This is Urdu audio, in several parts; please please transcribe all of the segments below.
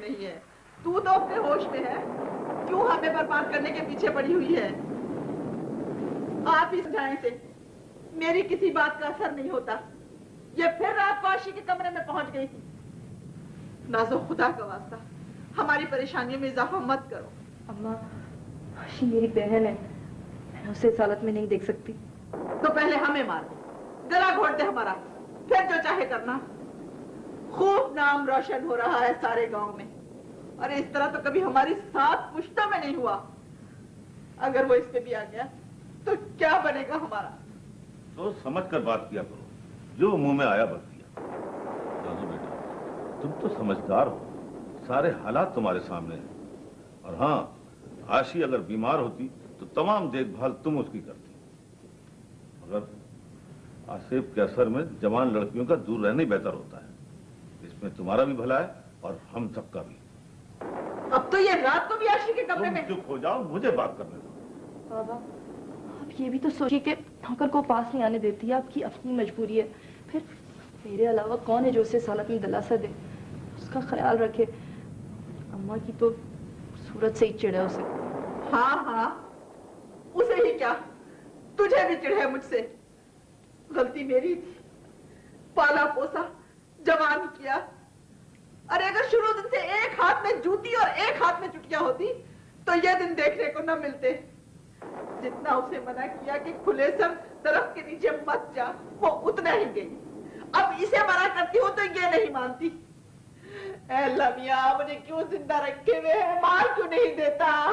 میں نہیں ہے۔ تو تو اپنے ہوش میں ہے۔ کیوں ہمیں برباد کرنے کے پیچھے پڑی ہوئی ہے؟ آپ اس جائیں سے میری کسی بات کا اثر نہیں ہوتا۔ یہ پھر رات واشی کے کمرے میں پہنچ گئی تھی۔ نازو خدا کا واسطہ۔ ہماری پریشانیوں میں اضافہ مت کرو۔ اماں واشی میری بہن ہے۔ میں اسے اس حالت میں نہیں دیکھ سکتی۔ تو پہلے ہمیں مار۔ دے گلا گھوڑ دے ہمارا۔ پھر جو چاہے کرنا۔ خوب نام روشن ہو رہا ہے سارے گاؤں میں۔ اور اس طرح تو کبھی ہماری ساتھ پشتہ میں نہیں ہوا۔ اگر وہ اس پہ بھی آ گیا تو کیا بنے گا ہمارا؟ تو سمجھ کر بات کیا کرو۔ جو منہ میں آیا بس کیا۔ بیٹا، تم تو سمجھدار ہو۔ سارے حالات تمہارے سامنے ہیں۔ اور ہاں آشی اگر بیمار ہوتی تو تمام دیکھ بھال تم اس کی کرتی۔ مگر آصف کے اثر میں جوان لڑکیوں کا دور رہنے بہتر ہوتا ہے۔ میں تمہارا بھی بھلا ہے اور ہم سب کا بھی۔ اب تو یہ رات کو بھی عرشی کے کمرے میں۔ چپ ہو جاؤ مجھے بات کرنے دو۔ بابا آپ یہ بھی تو سوچی کہ نوکر کو پاس نہیں آنے دیتی ہے آپ کی اپنی مجبوری ہے۔ پھر میرے علاوہ کون ہے جو اسے سالت میں دلاسا دے؟ اس کا خیال رکھے۔ اماں کی تو صورت سے ہی چڑھا اسے۔ ہاں ہاں اسے ہی کیا؟ تجھے بھی چڑھے مجھ سے۔ غلطی میری تھی۔ پالا پوسا جوان کیا۔ اور اگر شروع دن سے ایک ہاتھ میں جوتی اور ایک ہاتھ میں چٹکیاں ہوتی تو یہ دن دیکھنے کو نہ ملتے۔ جتنا اسے منع کیا کہ کھلے سر درخت کے نیچے مت جا وہ اتنا ہی گئی۔ اب اسے منع کرتی ہوں تو یہ نہیں مانتی۔ اے اللہ میاں مجھے کیوں زندہ رکھے ہوئے ہیں؟ مار کیوں نہیں دیتا؟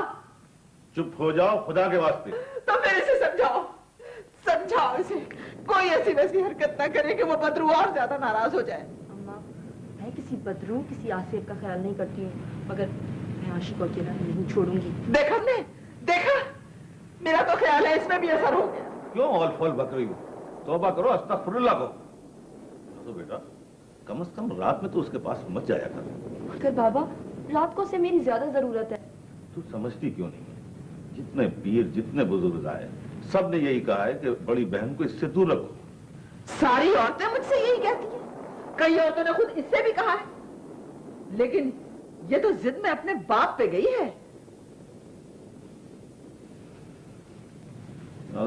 چپ ہو جاؤ خدا کے واسطے۔ تو پھر اسے سمجھاؤ۔ سمجھاؤ اسے۔ کوئی ایسی ویسی حرکت نہ کرے کہ وہ بدرو اور زیادہ ناراض ہو جائے۔ کسی بدرو کسی آصف کا خیال نہیں کرتی ہوں مگر میں آشی کو اکیلا نہیں چھوڑوں گی۔ دیکھا میں دیکھا؟ میرا تو خیال ہے اس میں بھی اثر ہو گیا کیوں اول فول بکری ہو؟ توبہ کرو استغفر اللہ کو۔ تو بیٹا کم از کم رات میں تو اس کے پاس مت جایا کر۔ مگر بابا رات کو اسے میری زیادہ ضرورت ہے۔ تو سمجھتی کیوں نہیں؟ ہے جتنے پیر جتنے بزرگ آئے سب نے یہی کہا ہے کہ بڑی بہن کو اس سے دور رکھو۔ ساری عورتیں مجھ سے یہی کہتی ہیں۔ کئی عورتوں نے خود اس سے بھی کہا ہے۔ لیکن یہ تو ضد میں اپنے باپ پہ گئی ہے۔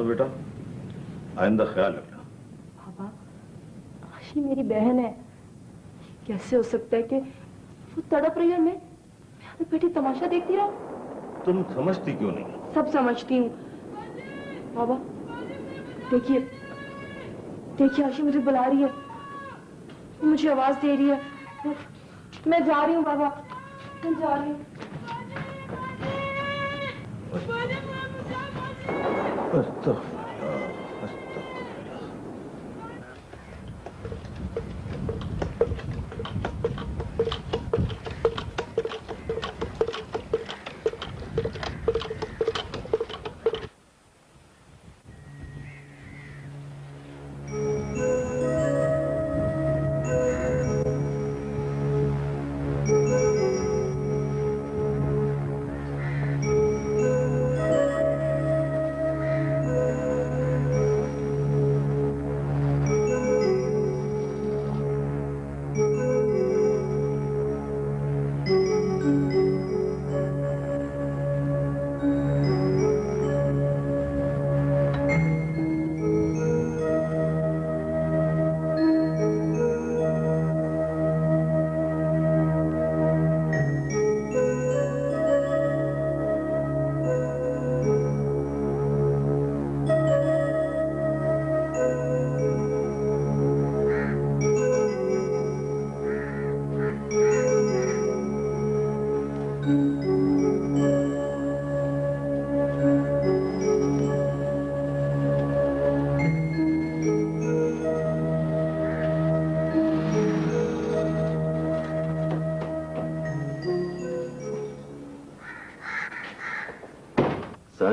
بیٹا آئندہ خیال رکھنا۔ بابا آشی میری بہن ہے۔ کیسے ہو سکتا ہے کہ وہ تڑپ رہی ہے میں بیٹی تماشا دیکھتی رہا تم سمجھتی کیوں نہیں؟ سب سمجھتی ہوں۔ بابا دیکھیے۔ دیکھیے آشی مجھے بلا رہی ہے۔ مجھے آواز دے رہی ہے۔ میں جا رہی ہوں بابا۔ میں جا رہی ہوں۔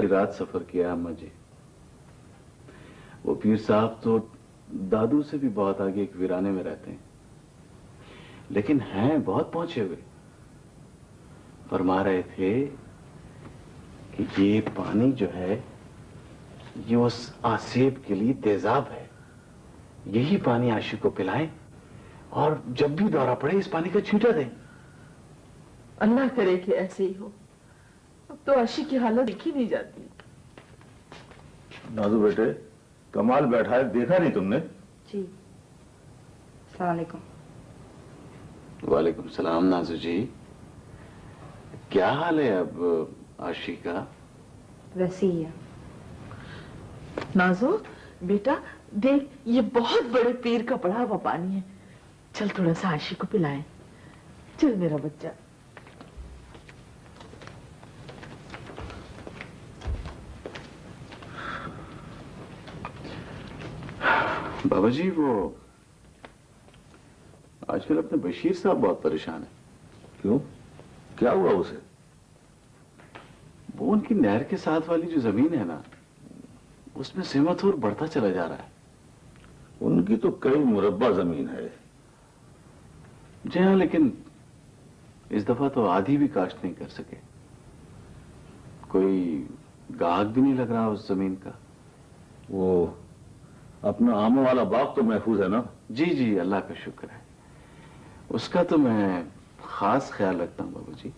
ساری رات سفر کیا اما جی۔ وہ پیر صاحب تو دادو سے بھی بہت آگے ایک ویرانے میں رہتے ہیں۔ لیکن ہیں بہت پہنچے ہوئے۔ فرما رہے تھے کہ یہ پانی جو ہے، یہ اس آسیب کے لیے تیزاب ہے۔ یہی پانی عاشق کو پلائیں اور جب بھی دورہ پڑے اس پانی کا چھینٹا دیں۔ اللہ کرے کہ ایسے ہی ہو۔ اب تو عاشق کی حالت دیکھی نہیں جاتی۔ نازو بیٹے کمال بیٹھا ہے دیکھا نہیں تم نے؟ جی۔ السلام علیکم۔ وعلیکم السلام نازو جی۔ کیا حال ہے اب عاشی کا؟ ویسے ہی ہے۔ نازو بیٹا دیکھ یہ بہت بڑے پیر کا پڑا ہوا پانی ہے۔ چل تھوڑا سا عاشق کو پلائیں۔ چل میرا بچہ۔ بابا جی وہ آج کل اپنے بشیر صاحب بہت پریشان ہیں۔ کیوں؟ کیا ہوا اسے؟ وہ ان کی نہر کے ساتھ والی جو زمین ہے نا اس میں سمت اور بڑھتا چلا جا رہا ہے۔ ان کی تو کئی مربع زمین ہے۔ جی ہاں لیکن اس دفعہ تو آدھی بھی کاشت نہیں کر سکے۔ کوئی گاہک بھی نہیں لگ رہا اس زمین کا۔ وہ اپنا آموں والا باغ تو محفوظ ہے نا؟ جی جی اللہ کا شکر ہے۔ اس کا تو میں خاص خیال رکھتا ہوں بابا جی۔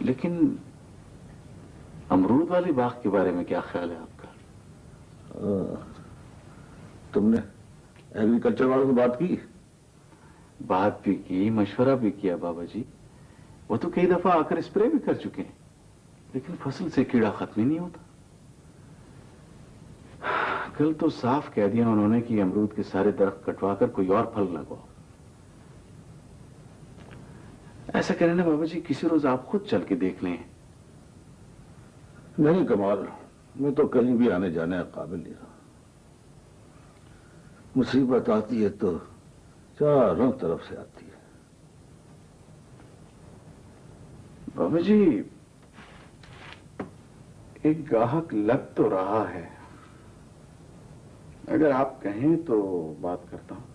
لیکن امرود والی باغ کے بارے میں کیا خیال ہے آپ کا؟ تم نے ایگریکلچر والوں سے بات کی؟ بات بھی کی مشورہ بھی کیا بابا جی۔ وہ تو کئی دفعہ آ کر اسپرے بھی کر چکے ہیں لیکن فصل سے کیڑا ختم ہی نہیں ہوتا۔ کل تو صاف کہہ دیا انہوں نے کہ امرود کے سارے درخت کٹوا کر کوئی اور پھل لگواؤ ایسا کریں نا بابا جی کسی روز آپ خود چل کے دیکھ لیں۔ نہیں کمال میں تو کہیں بھی آنے جانے کا قابل نہیں رہا۔ مصیبت آتی ہے تو چاروں طرف سے آتی ہے۔ بابا جی ایک گاہک لگ تو رہا ہے۔ اگر آپ کہیں تو بات کرتا ہوں۔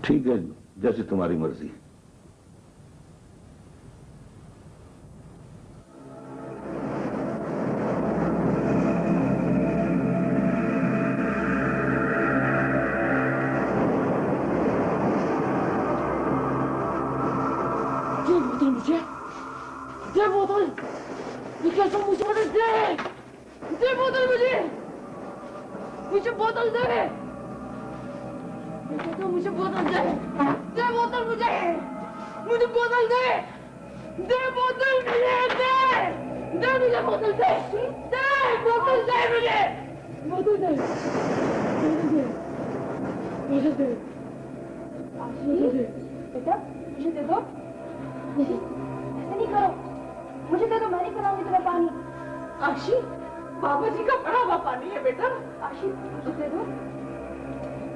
ٹھیک ہے جیسے تمہاری مرضی۔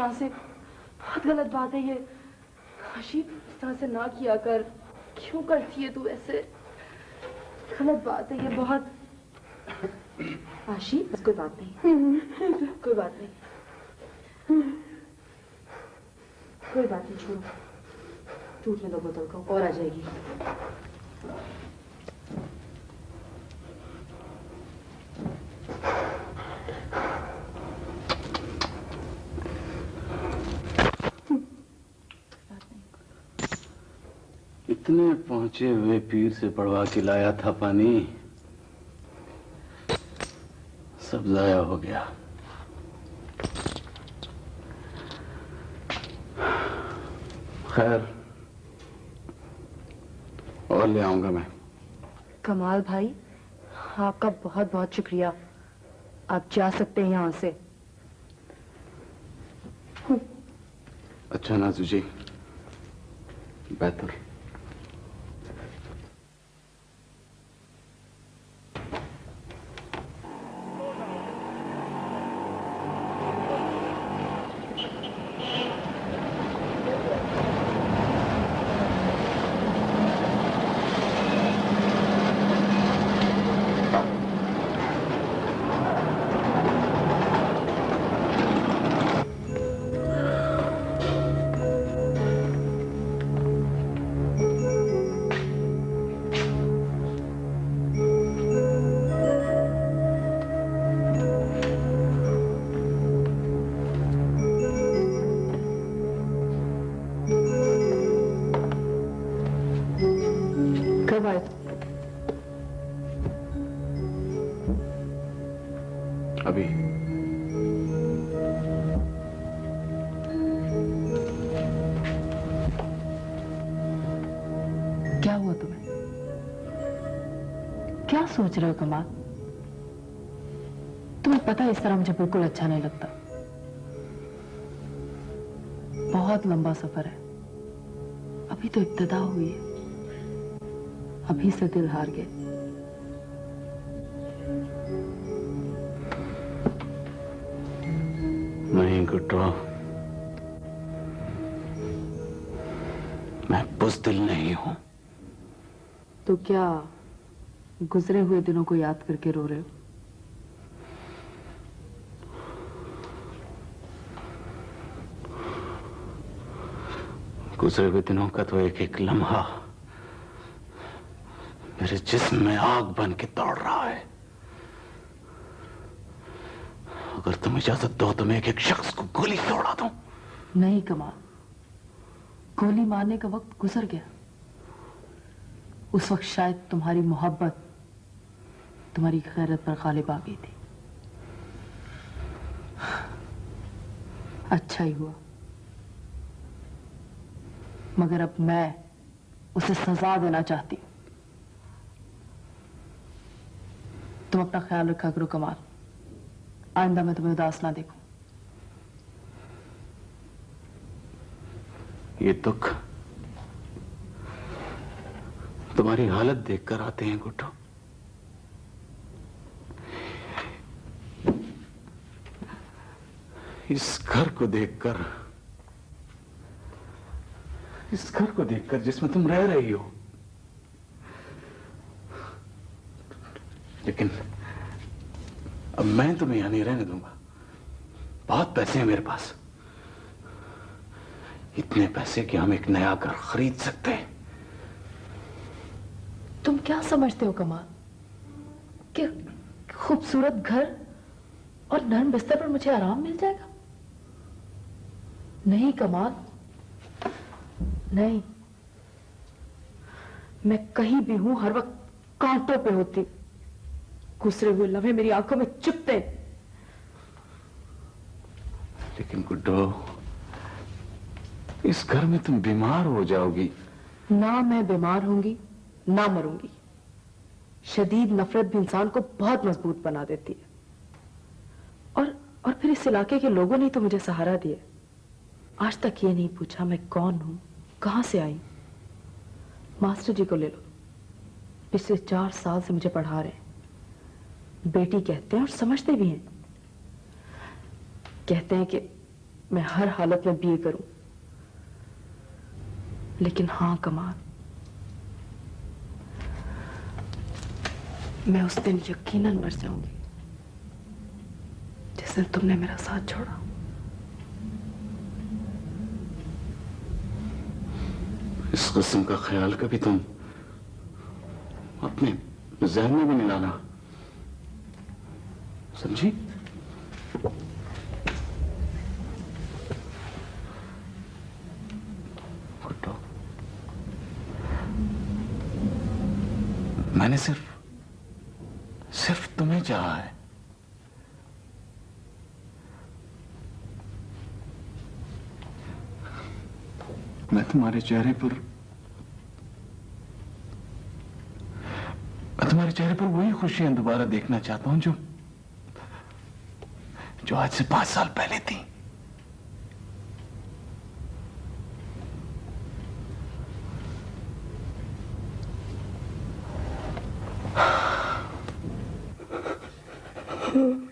یہاں سے بہت غلط بات ہے یہ۔ رشید اس طرح سے نہ کیا کر۔ کیوں کرتی ہے تو ایسے؟ غلط بات ہے یہ بہت۔ آشی بس کوئی بات نہیں۔ کوئی بات نہیں۔ کوئی بات نہیں، چھوڑو۔ ٹوٹنے دو بوتل کو اور آ جائے گی۔ پہنچے ہوئے پیر سے پڑوا کے لایا تھا پانی۔ سب ضائع ہو گیا۔ خیر اور لے آؤں گا میں۔ کمال بھائی آپ کا بہت بہت شکریہ۔ آپ جا سکتے ہیں یہاں سے۔ اچھا نازو جی بہتر Arbeit. Abi. کیا ہوا تمہیں؟ کیا سوچ رہے ہو کمال تمہیں پتا اس طرح مجھے بالکل اچھا نہیں لگتا۔ بہت لمبا سفر ہے۔ ابھی تو ابتدا ہوئی ہے۔ ابھی سے دل ہار گئے۔ نہیں گٹو میں بزدل نہیں ہوں۔ تو کیا گزرے ہوئے دنوں کو یاد کر کے رو رہے ہو؟ گزرے ہوئے دنوں کا تو ایک ایک لمحہ۔ میرے جسم میں آگ بن کے دوڑ رہا ہے۔ اگر تم اجازت دو تو میں ایک ایک شخص کو گولی دوڑا دوں۔ نہیں کمال، گولی مارنے کا وقت گزر گیا۔ اس وقت شاید تمہاری محبت تمہاری خیرت پر غالب آ گئی تھی۔ اچھا ہی ہوا۔ مگر اب میں اسے سزا دینا چاہتی اپنا خیال رکھا کرو کمال۔ آئندہ میں تمہیں اداس نہ دیکھوں۔ یہ دکھ تمہاری حالت دیکھ کر آتے ہیں، گھٹو۔ اس گھر کو دیکھ کر، اس گھر کو دیکھ کر جس میں تم رہ رہی ہو۔ لیکن اب میں تمہیں یہاں نہیں رہنے دوں گا۔ بہت پیسے ہیں میرے پاس۔ اتنے پیسے کہ ہم ایک نیا گھر خرید سکتے ہیں۔ تم کیا سمجھتے ہو کمال؟ کہ خوبصورت گھر اور نرم بستر پر مجھے آرام مل جائے گا؟ نہیں کمال۔ نہیں۔ میں کہیں بھی ہوں، ہر وقت کانٹوں پہ ہوتی۔ گزرے ہوئے لمحے میری آنکھوں میں چپتے لیکن گڈو اس گھر میں تم بیمار ہو جاؤ گی۔ نہ میں بیمار ہوں گی نہ مروں گی۔ شدید نفرت بھی انسان کو بہت مضبوط بنا دیتی ہے۔ اور اور پھر اس علاقے کے لوگوں نے تو مجھے سہارا دیا آج تک یہ نہیں پوچھا میں کون ہوں کہاں سے آئی۔ ماسٹر جی کو لے لو۔ پچھلے چار سال سے مجھے پڑھا رہے ہیں۔ بیٹی کہتے ہیں اور سمجھتے بھی ہیں۔ کہتے ہیں کہ میں ہر حالت میں بی کروں۔ لیکن ہاں کمال۔ میں اس دن یقیناً مر جاؤں گی۔ جس دن تم نے میرا ساتھ چھوڑا۔ اس قسم کا خیال کبھی تم اپنے ذہن میں بھی نہیں لانا۔ سمجھی؟ میں نے صرف صرف تمہیں چاہا ہے۔ میں تمہارے چہرے پر، میں تمہارے چہرے پر وہی خوشیاں دوبارہ دیکھنا چاہتا ہوں جو جو آج سے پانچ سال پہلے تھی Hmm.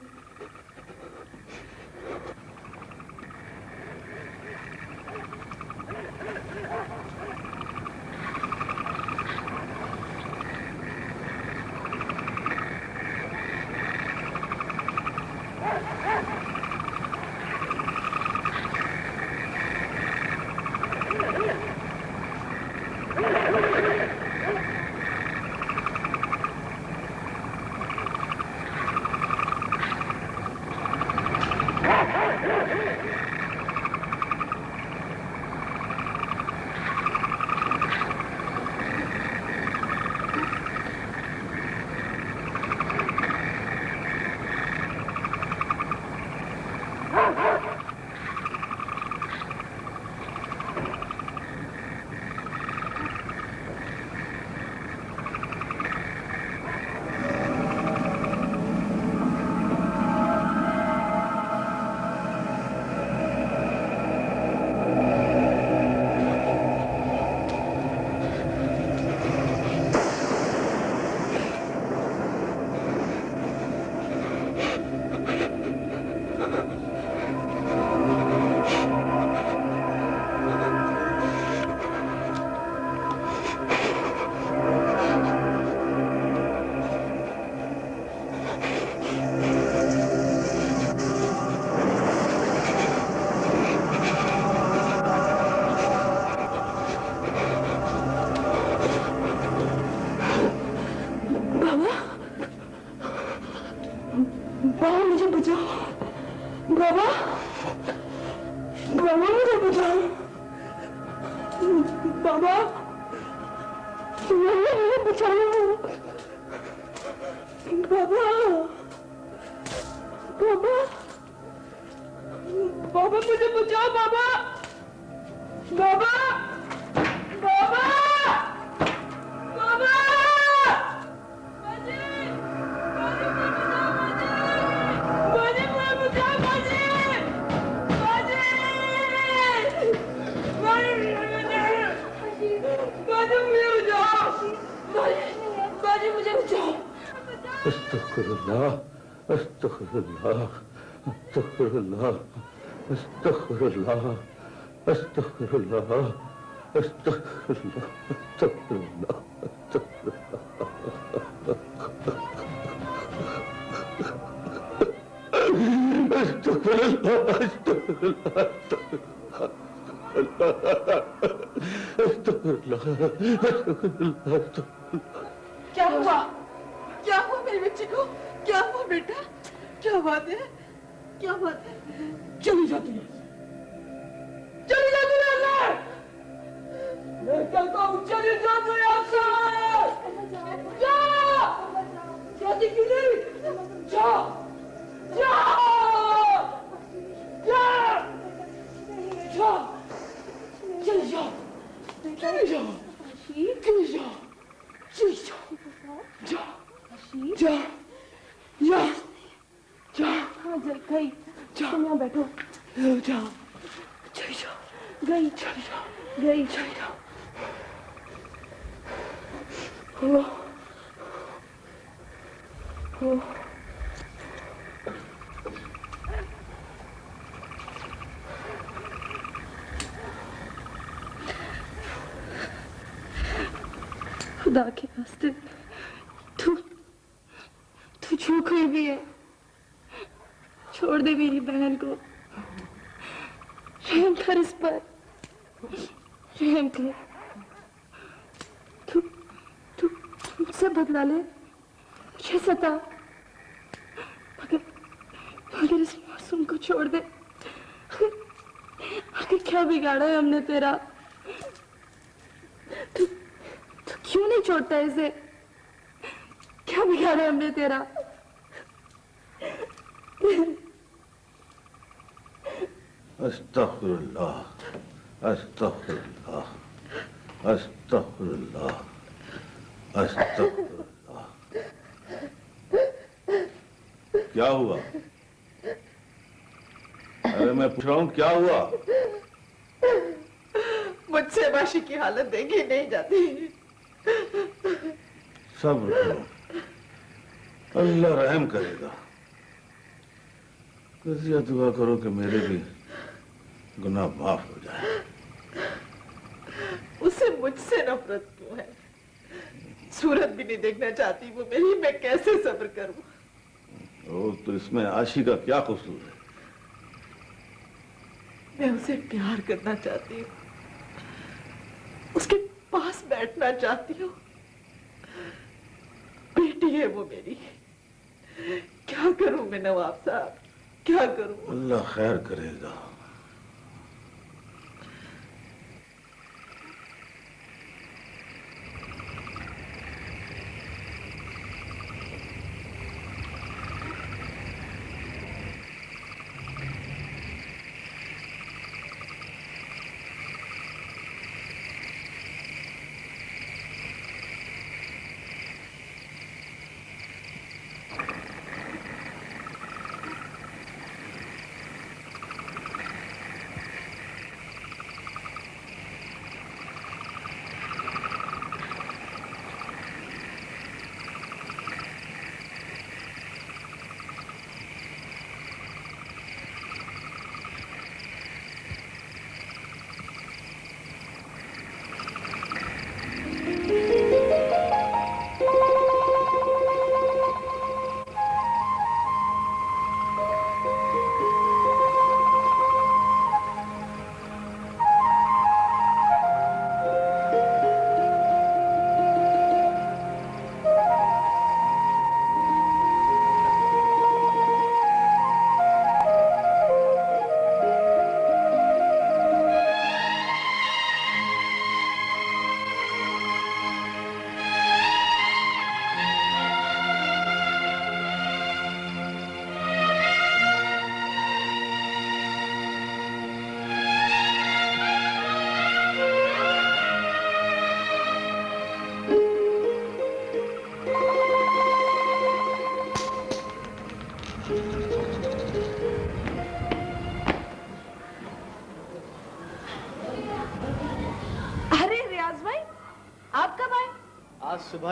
اللہ کیا ہوا کیا ہوا میرے بچے کو کیا ہوا بیٹا کیا بات ہے کیا بات ہے چلی جاتی ہے چلی جاتی ہے اللہ میں کہتا ہوں چلی جاتی ہے اللہ جا جاتی کیوں نہیں جا جا جا جا چلی جاؤ چلی جاؤ چلی جاؤ چلی جاؤ جا جا جا جا ہاں جل گئی جا تم یہاں بیٹھو جا چلی جاؤ گئی چلی جاؤ گئی چلی جاؤ ہو ہو خدا کے واسطے تو تو جو کوئی بھی ہے چھوڑ دے میری بہن کو رحم کر اس پر رحم کر تو تو مجھ سے ستا۔ مگر مگر اس معصوم کو چھوڑ دے۔ آخر کیا بگاڑا ہے ہم نے تیرا؟ تو تو کیوں نہیں چھوڑتا اسے؟ کیا بگاڑا ہے ہم نے تیرا؟ استغفر اللہ استغفر اللہ استغفر اللہ استغفر کیا ہوا؟ ارے میں پوچھ رہا ہوں کیا ہوا؟ مجھ سے باشی کی حالت دیکھی نہیں جاتی۔ کرو۔ اللہ رحم کرے گا۔ کسی دعا کرو کہ میرے بھی گناہ معاف ہو جائے۔ اسے مجھ سے نفرت کیوں ہے۔ صورت بھی نہیں دیکھنا چاہتی وہ میری میں کیسے صبر کروں؟ او تو اس میں عاشی کا کیا قصور ہے؟ میں اسے پیار کرنا چاہتی ہوں۔ اس کے پاس بیٹھنا چاہتی ہوں۔ بیٹی ہے وہ میری۔ کیا کروں میں نواب صاحب؟ کیا کروں؟ اللہ خیر کرے گا۔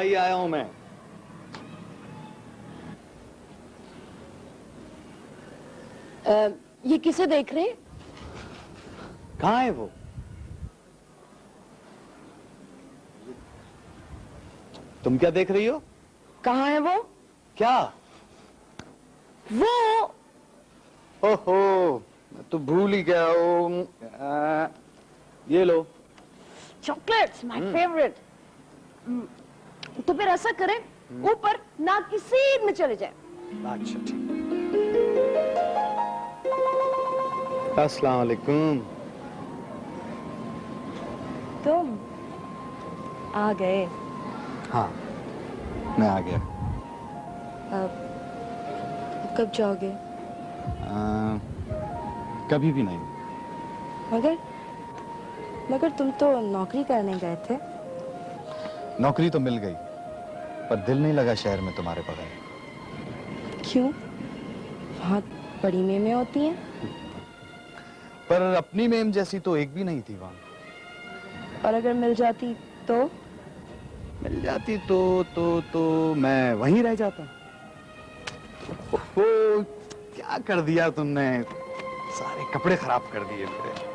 ہی آیا ہوں میں۔ یہ کسے دیکھ رہے کہاں ہے وہ؟ تم کیا دیکھ رہی ہو؟ کہاں ہے وہ؟ کیا؟ وہ۔ اوہو تو بھول ہی گیا ہو یہ لو۔ چوکلیٹس مائی فیوریٹ تو پھر ایسا کریں اوپر نہ کسی میں چلے جائیں۔ اچھا ٹھیک۔ السلام علیکم۔ تم آ گئے۔ ہاں میں آ گیا۔ کب جاؤ گے؟ کبھی بھی نہیں۔ مگر مگر تم تو نوکری کرنے گئے تھے۔ نوکری تو مل گئی۔ پر دل نہیں لگا شہر میں تمہارے بغیر۔ کیوں؟ وہاں بڑی میمیں ہوتی ہیں۔ پر اپنی میم جیسی تو ایک بھی نہیں تھی وہاں۔ اور اگر مل جاتی تو؟ مل جاتی تو تو تو میں وہیں رہ جاتا۔ کیا کر دیا تم نے؟ سارے کپڑے خراب کر دیے میرے۔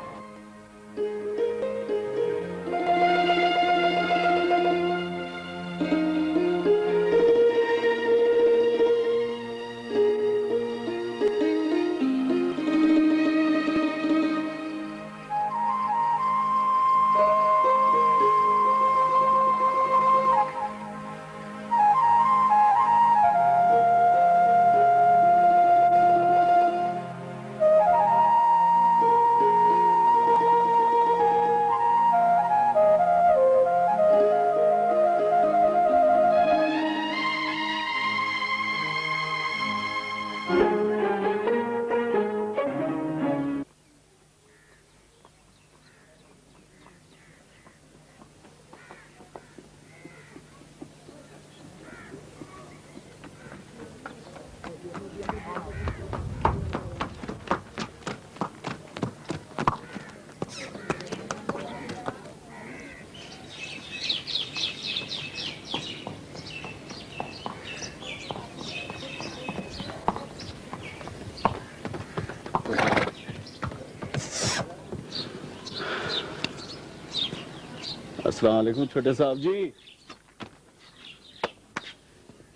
السلام علیکم چھوٹے صاحب جی۔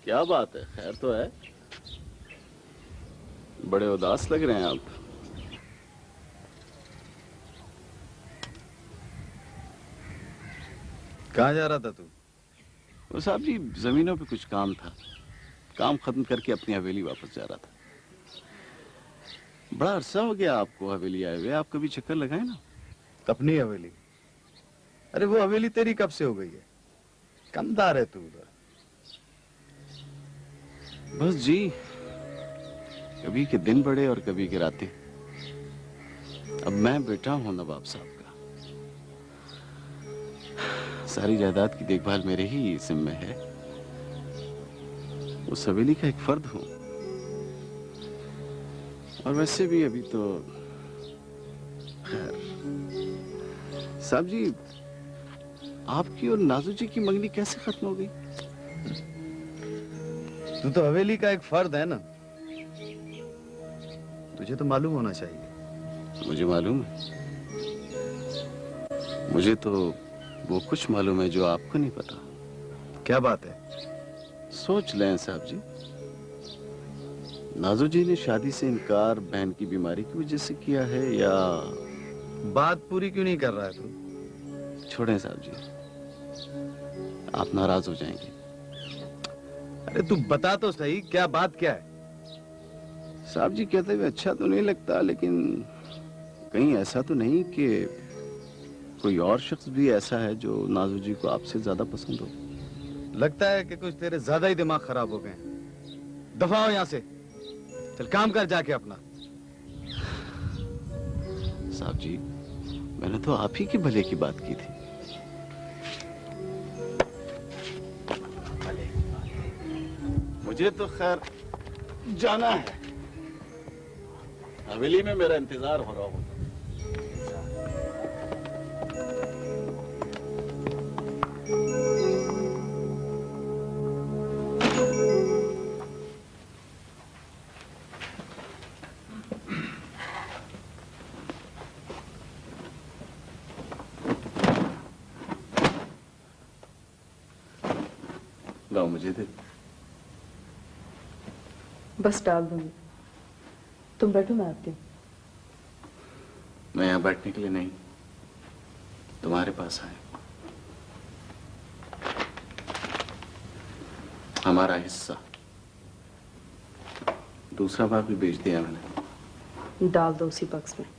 کیا بات ہے؟ خیر تو ہے۔ بڑے اداس لگ رہے ہیں آپ۔ کہاں جا رہا تھا تو؟ وہ صاحب جی زمینوں پہ کچھ کام تھا۔ کام ختم کر کے اپنی حویلی واپس جا رہا تھا۔ بڑا عرصہ ہو گیا آپ کو حویلی آئے ہوئے۔ آپ کبھی چکر لگائیں نا؟ اپنی حویلی؟ ارے وہ حویلی تیری کب سے ہو گئی ہے؟ کم ہے تو ادھر۔ بس جی کبھی کے دن بڑے اور کبھی کے راتیں۔ اب میں بیٹا ہوں نواب صاحب کا۔ ساری جائیداد کی دیکھ بھال میرے ہی سم میں ہے۔ اس حویلی کا ایک فرد ہوں۔ اور ویسے بھی ابھی تو خیر۔ صاحب جی آپ کی اور نازو جی کی منگنی کیسے ختم ہو گئی؟ تو تو حویلی کا ایک فرد ہے نا۔ تجھے تو معلوم ہونا چاہیے۔ مجھے معلوم ہے۔ مجھے تو وہ کچھ معلوم ہے جو آپ کو نہیں پتا۔ کیا بات ہے؟ سوچ لیں صاحب جی۔ نازو جی نے شادی سے انکار بہن کی بیماری کی وجہ سے کیا ہے یا بات پوری کیوں نہیں کر رہا ہے تو؟ چھوڑیں صاحب جی۔ آپ ناراض ہو جائیں گے۔ ارے تو بتا تو صحیح کیا بات کیا ہے؟ صاحب جی کہتے ہوئے اچھا تو نہیں لگتا لیکن کہیں ایسا تو نہیں کہ کوئی اور شخص بھی ایسا ہے جو نازو جی کو آپ سے زیادہ پسند ہو۔ لگتا ہے کہ کچھ تیرے زیادہ ہی دماغ خراب ہو گئے ہیں۔ دفاع ہو یہاں سے۔ چل کام کر جا کے اپنا۔ صاحب جی میں نے تو آپ ہی کے بھلے کی بات کی تھی۔ مجھے تو خیر جانا ہے حویلی میں میرا انتظار ہو رہا ہوں Thank you. بس ڈال دوں گی۔ تم بیٹھو میں آتی ہوں۔ میں یہاں بیٹھنے کے لیے نہیں۔ تمہارے پاس آئے۔ ہمارا حصہ۔ دوسرا باغ بھی بیچ دیا میں نے۔ ڈال دو اسی بکس میں۔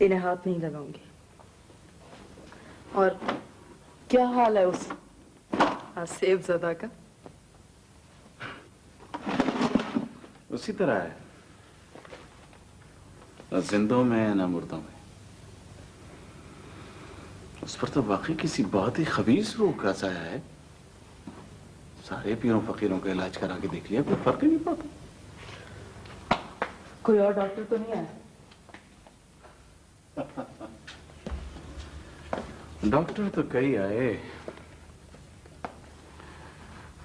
انہیں ہاتھ نہیں لگاؤں گی۔ اور کیا حال ہے اس سیب زدہ کا؟ اسی طرح ہے۔ نہ زندوں میں نہ مردوں میں۔ اس پر تو واقعی کسی بہت ہی خبیص روح کا سایہ ہے۔ سارے پیروں فقیروں کا علاج کرا کے دیکھ لیا کوئی فرق ہی نہیں پاتا کوئی اور ڈاکٹر تو نہیں آیا؟ ڈاکٹر تو کئی آئے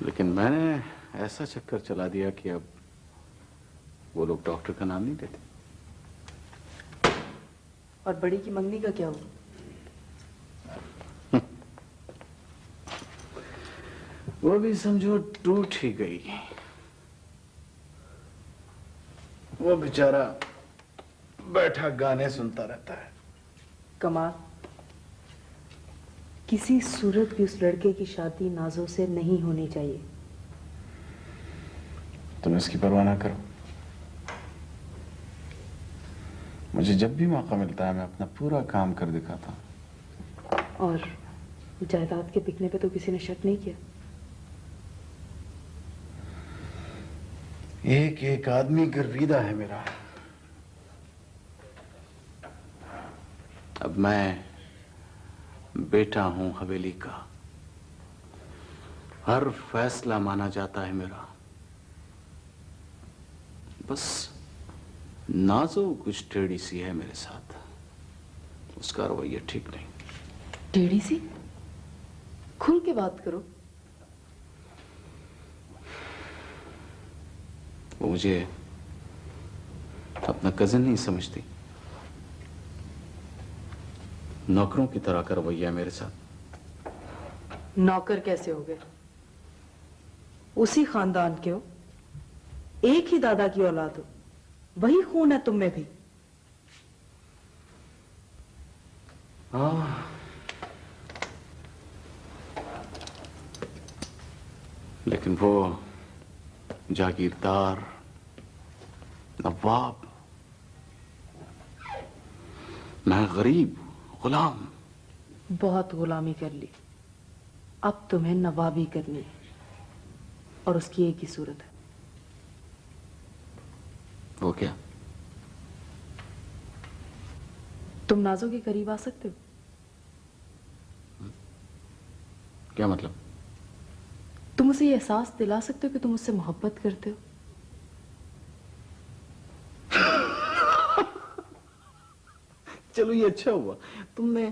لیکن میں نے ایسا چکر چلا دیا کہ اب وہ لوگ ڈاکٹر کا نام نہیں دیتے۔ اور بڑی کی منگنی کا کیا ہو وہ بھی سمجھو ٹوٹ ہی گئی۔ وہ بیچارہ بیٹھا گانے سنتا رہتا ہے۔ کمال کسی صورت بھی اس لڑکے کی شادی نازوں سے نہیں ہونی چاہیے۔ تم اس کی پرواہ نہ کرو۔ مجھے جب بھی موقع ملتا ہے میں اپنا پورا کام کر دکھاتا ہوں۔ اور جائیداد کے بکنے پہ تو کسی نے شک نہیں کیا؟ ایک ایک آدمی گرویدہ ہے میرا۔ اب میں بیٹا ہوں حویلی کا۔ ہر فیصلہ مانا جاتا ہے میرا۔ بس نازو کچھ ٹیڑی سی ہے میرے ساتھ۔ اس کا رویہ ٹھیک نہیں۔ ٹیڑی سی؟ کھل کے بات کرو۔ وہ مجھے اپنا کزن نہیں سمجھتی۔ نوکروں کی طرح کا رویہ میرے ساتھ۔ نوکر کیسے ہو گئے اسی خاندان کے ہو۔ ایک ہی دادا کی اولاد ہو۔ وہی خون ہے تم میں بھی۔ لیکن وہ جاگیردار نواب۔ میں غریب غلام۔ بہت غلامی کر لی۔ اب تمہیں نوابی کرنی ہے اور اس کی ایک ہی صورت ہے۔ وہ کیا؟ تم نازو کے قریب آ سکتے ہو؟ کیا مطلب؟ تم اسے یہ احساس دلا سکتے ہو کہ تم اس سے محبت کرتے ہو؟ چلو یہ اچھا ہوا۔ تم نے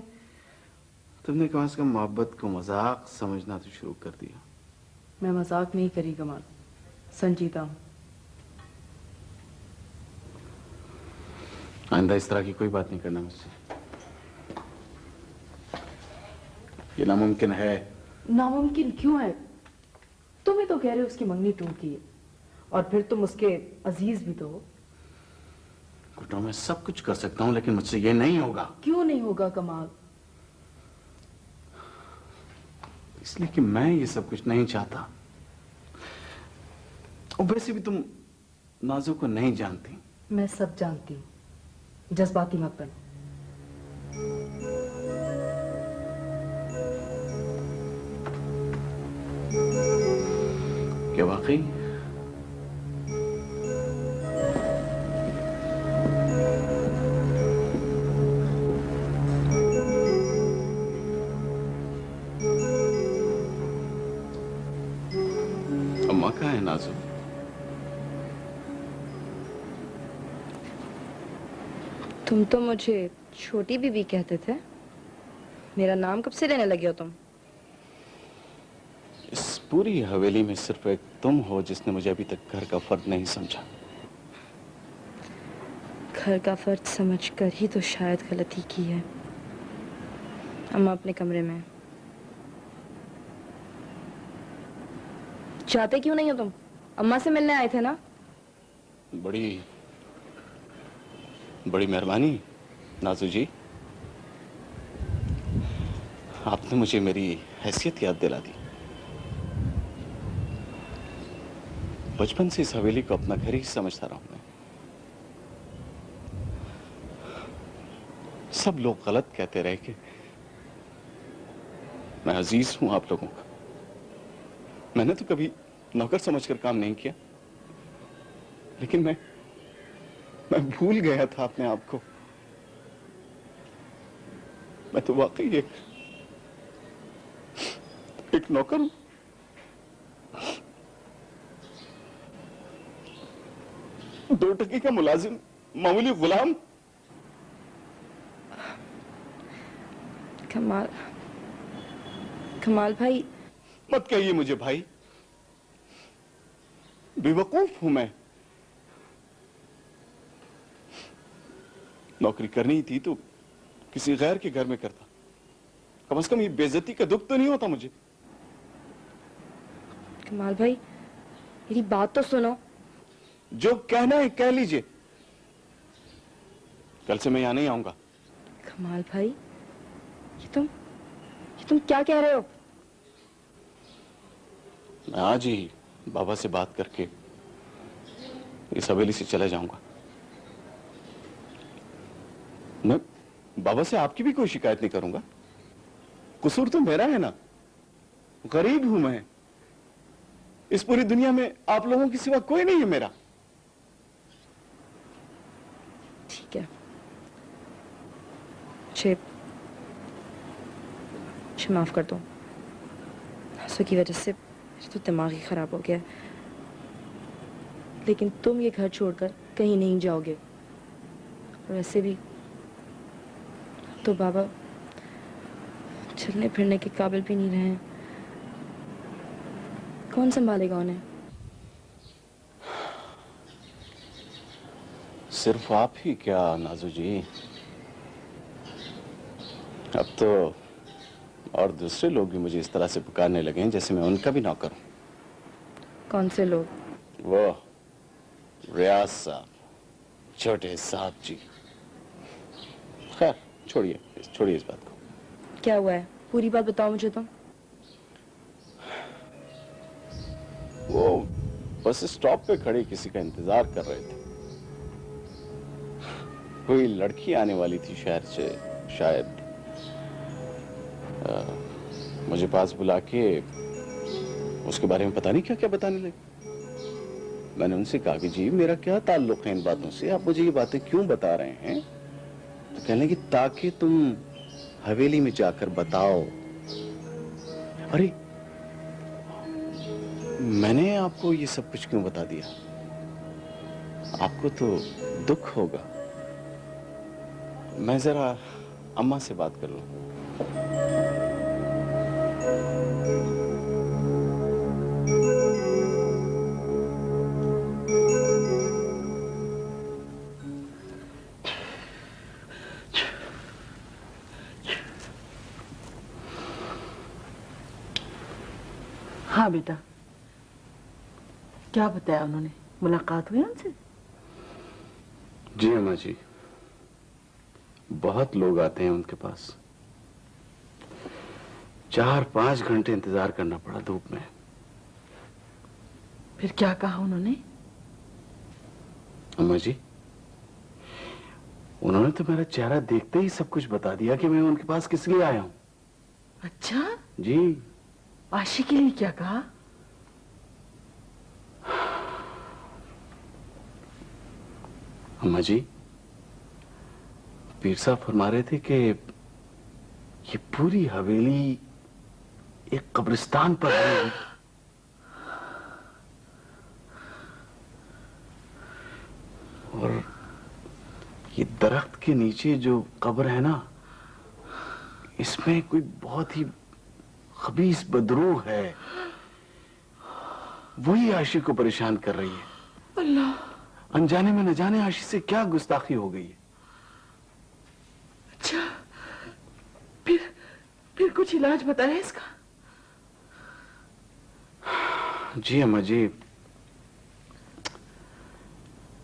تم نے کم از کم محبت کو مذاق سمجھنا تو شروع کر دیا۔ میں مذاق نہیں کری کمال سنجیدہ ہوں۔ آئندہ اس طرح کی کوئی بات نہیں کرنا مجھ سے یہ ناممکن ہے ناممکن کیوں ہے تمہیں تو کہہ رہے اس کی منگنی ٹوٹ ہے اور پھر تم اس کے عزیز بھی تو گھٹوں میں سب کچھ کر سکتا ہوں لیکن مجھ سے یہ نہیں ہوگا کیوں نہیں ہوگا کمال اس لیے کہ میں یہ سب کچھ نہیں چاہتا اور ویسے بھی تم نازو کو نہیں جانتی میں سب جانتی ہوں جذباتی مت بنو کیا واقعی؟ اماں کہاں ہے نازم تم تو مجھے چھوٹی بیوی کہتے تھے۔ میرا نام کب سے لینے لگے ہو تم؟ اس پوری حویلی میں صرف ایک تم ہو جس نے مجھے ابھی تک گھر کا فرد نہیں سمجھا۔ گھر کا فرد سمجھ کر ہی تو شاید غلطی کی ہے۔ اما اپنے کمرے میں۔ چاہتے کیوں نہیں ہو تم؟ اما سے ملنے آئے تھے نا؟ بڑی بڑی مہربانی، نازو جی۔ آپ نے مجھے میری حیثیت یاد دلا دی۔ بچپن سے اس حویلی کو اپنا گھر ہی سمجھتا رہا ہوں میں۔ سب لوگ غلط کہتے رہے کہ میں عزیز ہوں آپ لوگوں کا۔ میں نے تو کبھی نوکر سمجھ کر کام نہیں کیا، لیکن میں میں بھول گیا تھا اپنے آپ کو۔ میں تو واقعی ایک ایک نوکر ہوں۔ دو ٹکی کا ملازم معمولی غلام۔ کمال کمال بھائی۔ مت کہیے مجھے بھائی۔ بیوقوف ہوں میں۔ نوکری کرنی تھی تو کسی غیر کے گھر میں کرتا۔ کم از کم یہ بےزتی کا دکھ تو نہیں ہوتا مجھے۔ کمال بھائی میری بات تو سنو۔ جو کہنا ہے کہہ لیجیے۔ کل سے میں یہاں نہیں آؤں گا۔ کمال بھائی یہ تم یہ تم کیا کہہ رہے ہو؟ میں آج ہی بابا سے بات کر کے اس حویلی سے چلا جاؤں گا۔ میں بابا سے آپ کی بھی کوئی شکایت نہیں کروں گا۔ قصور تو میرا ہے نا۔ غریب ہوں میں۔ اس پوری دنیا میں آپ لوگوں کی سوا کوئی نہیں ہے میرا۔ ٹھیک ہے۔ معاف کر دو۔ ہنسوں کی وجہ سے تو دماغ ہی خراب ہو گیا لیکن تم یہ گھر چھوڑ کر کہیں نہیں جاؤ گے۔ اور ویسے بھی تو بابا چلنے پھرنے کے قابل بھی نہیں رہے۔ کون سنبھالے گا انہیں؟ صرف آپ ہی کیا نازو جی؟ اب تو اور دوسرے لوگ بھی مجھے اس طرح سے پکارنے لگے ہیں جیسے میں ان کا بھی نوکر ہوں کون سے لوگ؟ وہ ریاض صاحب چھوٹے صاحب جی۔ چھوڑیے چھوڑیے اس بات کو۔ کیا ہوا ہے؟ پوری بات بتاؤ مجھے تم۔ وہ بس اسٹاپ پہ کھڑے کسی کا انتظار کر رہے تھے۔ کوئی لڑکی آنے والی تھی شہر سے شاید۔ مجھے پاس بلا کے اس کے بارے میں پتا نہیں کیا کیا بتانے لگے۔ میں نے ان سے کہا کہ جی میرا کیا تعلق ہے ان باتوں سے؟ آپ مجھے یہ باتیں کیوں بتا رہے ہیں؟ کہنے کی تاکہ تم حویلی میں جا کر بتاؤ۔ ارے، میں نے آپ کو یہ سب کچھ کیوں بتا دیا؟ آپ کو تو دکھ ہوگا۔ میں ذرا اما سے بات کر لوں۔ بیٹا۔ کیا بتایا انہوں نے؟ ملاقات ہوئی ان سے؟ جی اما جی۔ بہت لوگ آتے ہیں ان کے پاس۔ چار پانچ گھنٹے انتظار کرنا پڑا دھوپ میں۔ پھر کیا کہا انہوں نے؟ اما جی انہوں نے تو میرا چہرہ دیکھتے ہی سب کچھ بتا دیا کہ میں ان کے پاس کس لیے آیا ہوں۔ اچھا۔ جی۔ آشی کے لیے کیا کہا اما جی پیر صاحب فرما رہے تھے کہ یہ پوری حویلی ایک قبرستان پر ہے اور یہ درخت کے نیچے جو قبر ہے نا اس میں کوئی بہت ہی خبیص بدرو ہے۔ وہی عاشق کو پریشان کر رہی ہے۔ اللہ۔ انجانے میں نہ جانے عاشق سے کیا گستاخی ہو گئی ہے۔ اچھا۔ پھر پھر کچھ علاج بتایا اس کا۔ جی اما جی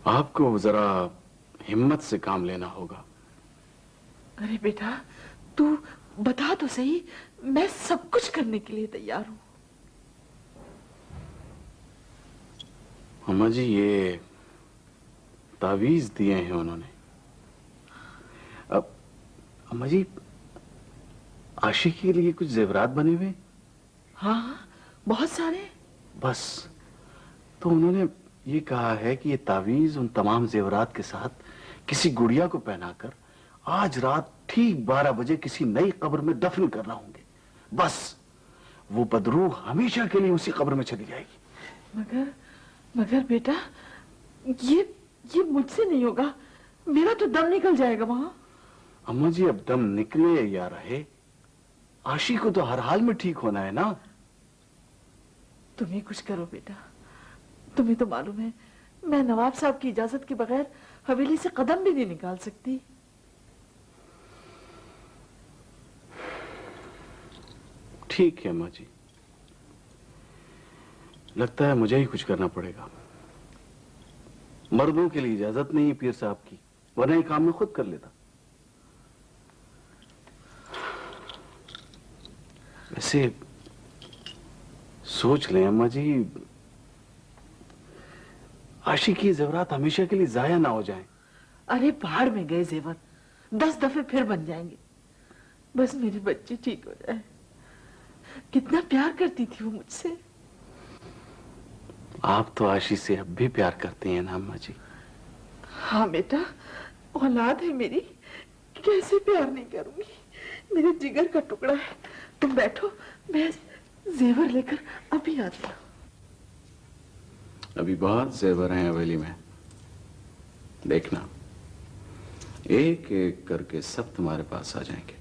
آپ کو ذرا ہمت سے کام لینا ہوگا۔ ارے بیٹا تو بتا تو صحیح۔ میں سب کچھ کرنے کے لیے تیار ہوں۔ اما جی یہ تعویز دیے ہیں انہوں نے۔ اب اما جی عاشقی کے لیے کچھ زیورات بنے ہوئے؟ ہاں ہاں بہت سارے۔ بس تو انہوں نے یہ کہا ہے کہ یہ تعویز ان تمام زیورات کے ساتھ کسی گڑیا کو پہنا کر آج رات ٹھیک بارہ بجے کسی نئی قبر میں دفن کرنا ہوں گے بس وہ بدروح ہمیشہ کے لیے اسی قبر میں چلی جائے گی۔ مگر مگر بیٹا یہ یہ مجھ سے نہیں ہوگا۔ میرا تو دم نکل جائے گا وہاں۔ اما جی اب دم نکلے یا رہے آشی کو تو ہر حال میں ٹھیک ہونا ہے نا؟ تمہیں کچھ کرو بیٹا۔ تمہیں تو معلوم ہے میں نواب صاحب کی اجازت کے بغیر حویلی سے قدم بھی نہیں نکال سکتی۔ ٹھیک ہے اماں جی۔ لگتا ہے مجھے ہی کچھ کرنا پڑے گا۔ مردوں کے لیے اجازت نہیں پیر صاحب کی، ورنہ یہ کام میں خود کر لیتا۔ ویسے سوچ لیں اماں جی عاشقی زیورات ہمیشہ کے لیے ضائع نہ ہو جائیں۔ ارے پہاڑ میں گئے زیور۔ دس دفعے پھر بن جائیں گے۔ بس میری بچی ٹھیک ہو جائے کتنا پیار کرتی تھی وہ مجھ سے۔ آپ تو آشی سے اب بھی پیار کرتے ہیں نا اماں جی۔ ہاں بیٹا اولاد ہے میری کیسے پیار نہیں کروں گی؟ میرے جگر کا ٹکڑا ہے۔ تم بیٹھو میں زیور لے کر ابھی آتی ہوں۔ ابھی بہت زیور ہیں حویلی میں۔ دیکھنا ایک ایک کر کے سب تمہارے پاس آ جائیں گے۔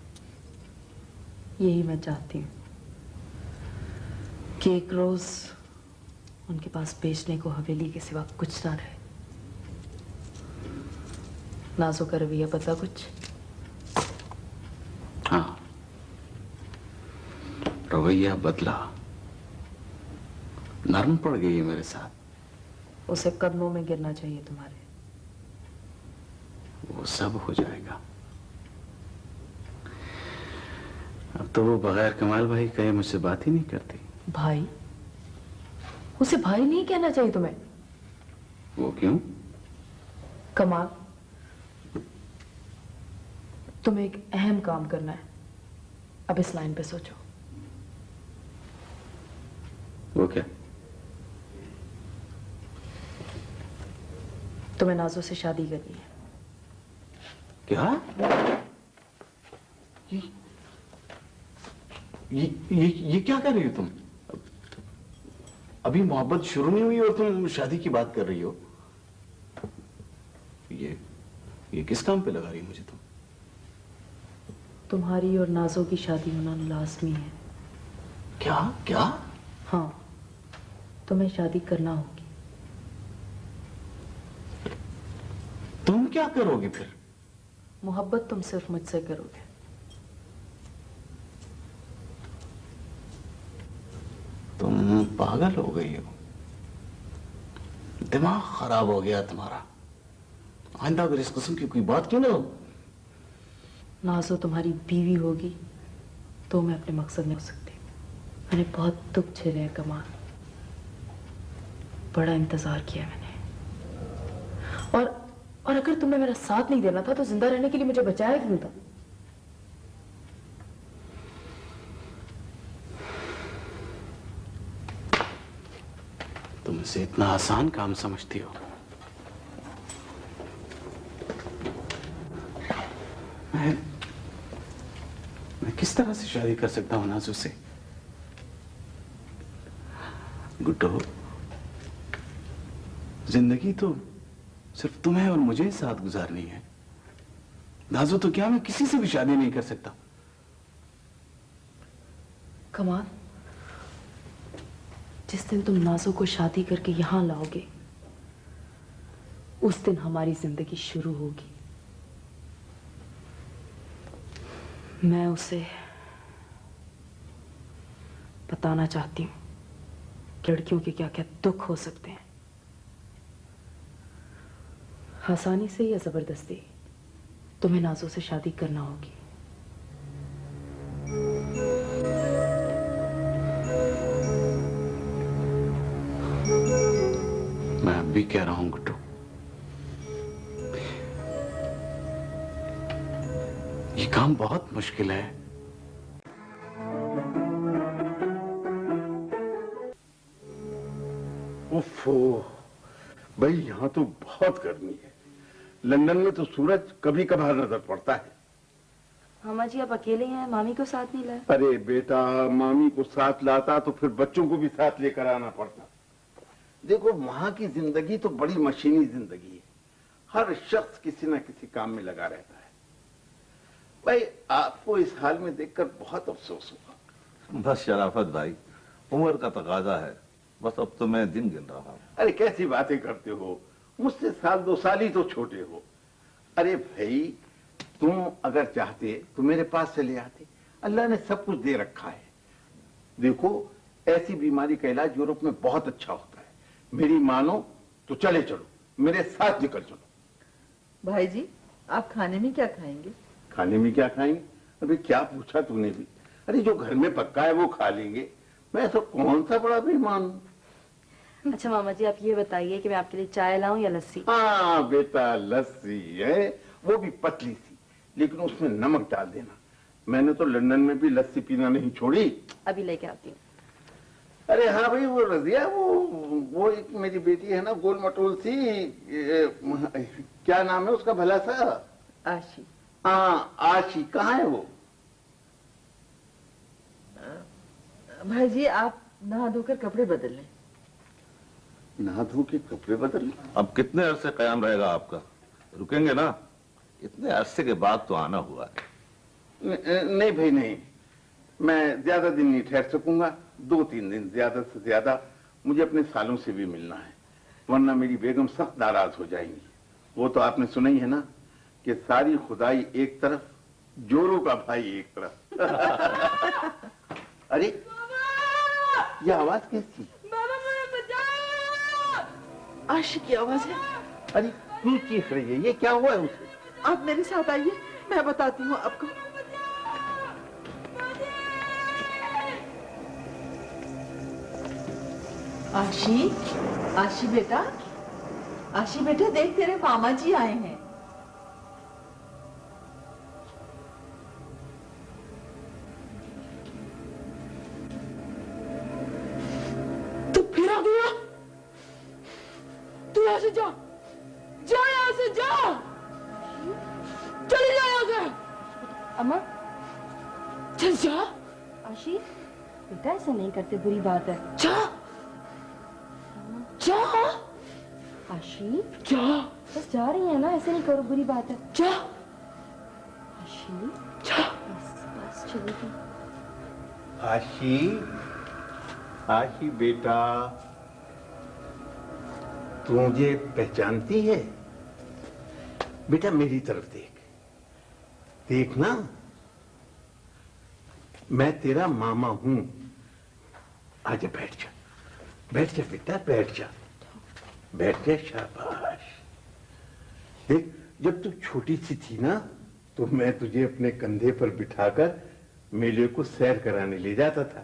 یہی میں چاہتی ہوں۔ کہ ایک روز ان کے پاس بیچنے کو حویلی کے سوا کچھ نہ رہے۔ نازو کا رویہ پتا کچھ۔ ہاں۔ رویہ بدلا۔ نرم پڑ گئی ہے میرے ساتھ۔ اسے قدموں میں گرنا چاہیے تمہارے۔ وہ سب ہو جائے گا۔ اب تو وہ بغیر کمال بھائی کہے مجھ سے بات ہی نہیں کرتی بھائی اسے بھائی نہیں کہنا چاہیے تمہیں۔ وہ کیوں؟ کمال تمہیں ایک اہم کام کرنا ہے۔ اب اس لائن پہ سوچو۔ وہ کیا؟ تمہیں نازو سے شادی کرنی ہے۔ کیا؟ یہ- کیا کر رہی ہو تم؟ ابھی محبت شروع نہیں ہوئی اور تم شادی کی بات کر رہی ہو؟ یہ یہ کس کام پہ لگا رہی مجھے تم؟ تمہاری اور نازو کی شادی ہونا لازمی ہے۔ کیا؟ کیا؟ ہاں۔ تمہیں شادی کرنا ہوگی۔ تم کیا کرو گے پھر؟ محبت تم صرف مجھ سے کرو گے۔ تم پاگل ہو گئی ہو۔ دماغ خراب ہو گیا تمہارا۔ آئندہ اگر اس قسم کی کوئی بات کیوں نہ ہو۔ نازو، تمہاری بیوی ہوگی تو میں اپنے مقصد میں ہو سکتی۔ میں نے بہت دکھ جھیلے ہیں، کمال۔ بڑا انتظار کیا میں نے۔ اور اور اگر تمہیں میرا ساتھ نہیں دینا تھا تو زندہ رہنے کے لیے مجھے بچایا کیوں تھا؟ تم اسے اتنا آسان کام سمجھتی ہو۔ میں میں کس طرح سے شادی کر سکتا ہوں نازو سے؟ گڈو زندگی تو صرف تمہیں اور مجھے ساتھ گزارنی ہے۔ نازو، تو کیا میں کسی سے بھی شادی نہیں کر سکتا؟ کمال جس دن تم نازو کو شادی کر کے یہاں لاؤ گے، اس دن ہماری زندگی شروع ہوگی۔ میں اسے بتانا چاہتی ہوں لڑکیوں کے کیا کیا دکھ ہو سکتے ہیں۔ آسانی سے یا زبردستی تمہیں نازو سے شادی کرنا ہوگی۔ بھی کہہ رہا ہوں گٹو یہ کام بہت مشکل ہے۔ اوفو بھائی یہاں تو بہت گرمی ہے۔ لندن میں تو سورج کبھی کبھار نظر پڑتا ہے۔ ماما جی آپ اکیلے ہیں؟ مامی کو ساتھ نہیں لائے ارے بیٹا مامی کو ساتھ لاتا تو پھر بچوں کو بھی ساتھ لے کر آنا پڑتا۔ دیکھو وہاں کی زندگی تو بڑی مشینی زندگی ہے۔ ہر شخص کسی نہ کسی کام میں لگا رہتا ہے۔ بھائی آپ کو اس حال میں دیکھ کر بہت افسوس ہوا۔ بس شرافت بھائی عمر کا تقاضا ہے۔ بس اب تو میں دن گن رہا ہوں۔ ارے کیسی باتیں کرتے ہو؟ مجھ سے سال دو سال ہی تو چھوٹے ہو۔ ارے بھائی تم اگر چاہتے تو میرے پاس چلے آتے۔ اللہ نے سب کچھ دے رکھا ہے۔ دیکھو ایسی بیماری کا علاج یورپ میں بہت اچھا ہوتا میری مانو تو چلے چلو میرے ساتھ نکل چلو۔ بھائی جی آپ کھانے میں کیا کھائیں گے؟ کھانے میں کیا کھائیں گے؟ ابھی کیا پوچھا تو نے بھی۔ ارے جو گھر میں پکا ہے وہ کھا لیں گے۔ میں ایسا کون سا بڑا مہمان ہوں؟ اچھا ماما جی آپ یہ بتائیے کہ میں آپ کے لیے چائے لاؤں یا لسی؟ ہاں بیٹا لسی ہے وہ بھی پتلی سی لیکن اس میں نمک ڈال دینا۔ میں نے تو لندن میں بھی لسی پینا نہیں چھوڑی۔ ابھی لے کے آتی ہوں۔ ارے ہاں بھائی وہ رضیا وہ وہ ایک میری بیٹی ہے نا گول مٹول تھی کیا نام ہے اس کا بھلا سا؟ آشی۔ ہاں آشی کہاں ہے وہ؟ بھائی جی آپ نہا دھو کر کپڑے بدل لیں۔ نہا دھو کے کپڑے بدل لیں؟ اب کتنے عرصے قیام رہے گا آپ کا؟ رکیں گے نا؟ اتنے عرصے کے بعد تو آنا ہوا ہے۔ نہیں بھائی نہیں۔ میں زیادہ دن نہیں ٹھہر سکوں گا دو تین دن زیادہ سے زیادہ مجھے اپنے سالوں سے بھی ملنا ہے ورنہ میری بیگم سخت ناراض ہو جائیں گی۔ وہ تو آپ نے سنا ہی ہے نا کہ ساری خدائی ایک طرف جورو کا بھائی ایک طرف۔ ارے یہ آواز کیسی؟ عاشق کی آواز ہے۔ ارے چیخ رہی ہے؟ یہ کیا ہوا ہے اسے؟ آپ میرے ساتھ آئیے میں بتاتی ہوں آپ کو۔ آشی آشی بیٹا آشی بیٹا دیکھ تیرے ماما جی آئے ہیں ایسا نہیں کرتے بری بات ہے کیا؟ بس جا رہی ہیں نا ایسے نہیں کرو بری بات ہے۔ کیا؟ آشی؟ جی۔ آشی؟ بیٹا تو پہچانتی ہے۔ بیٹا میری طرف دیکھ۔ دیکھنا میں تیرا ماما ہوں۔ آج بیٹھ جا۔ بیٹھ جا بیٹا بیٹھ جا۔ بیٹھ کے شاباش۔ دیکھ، جب تو چھوٹی سی تھی نا، تو میں تجھے اپنے کندھے پر بٹھا کر میلے کو سیر کرانے لے جاتا تھا۔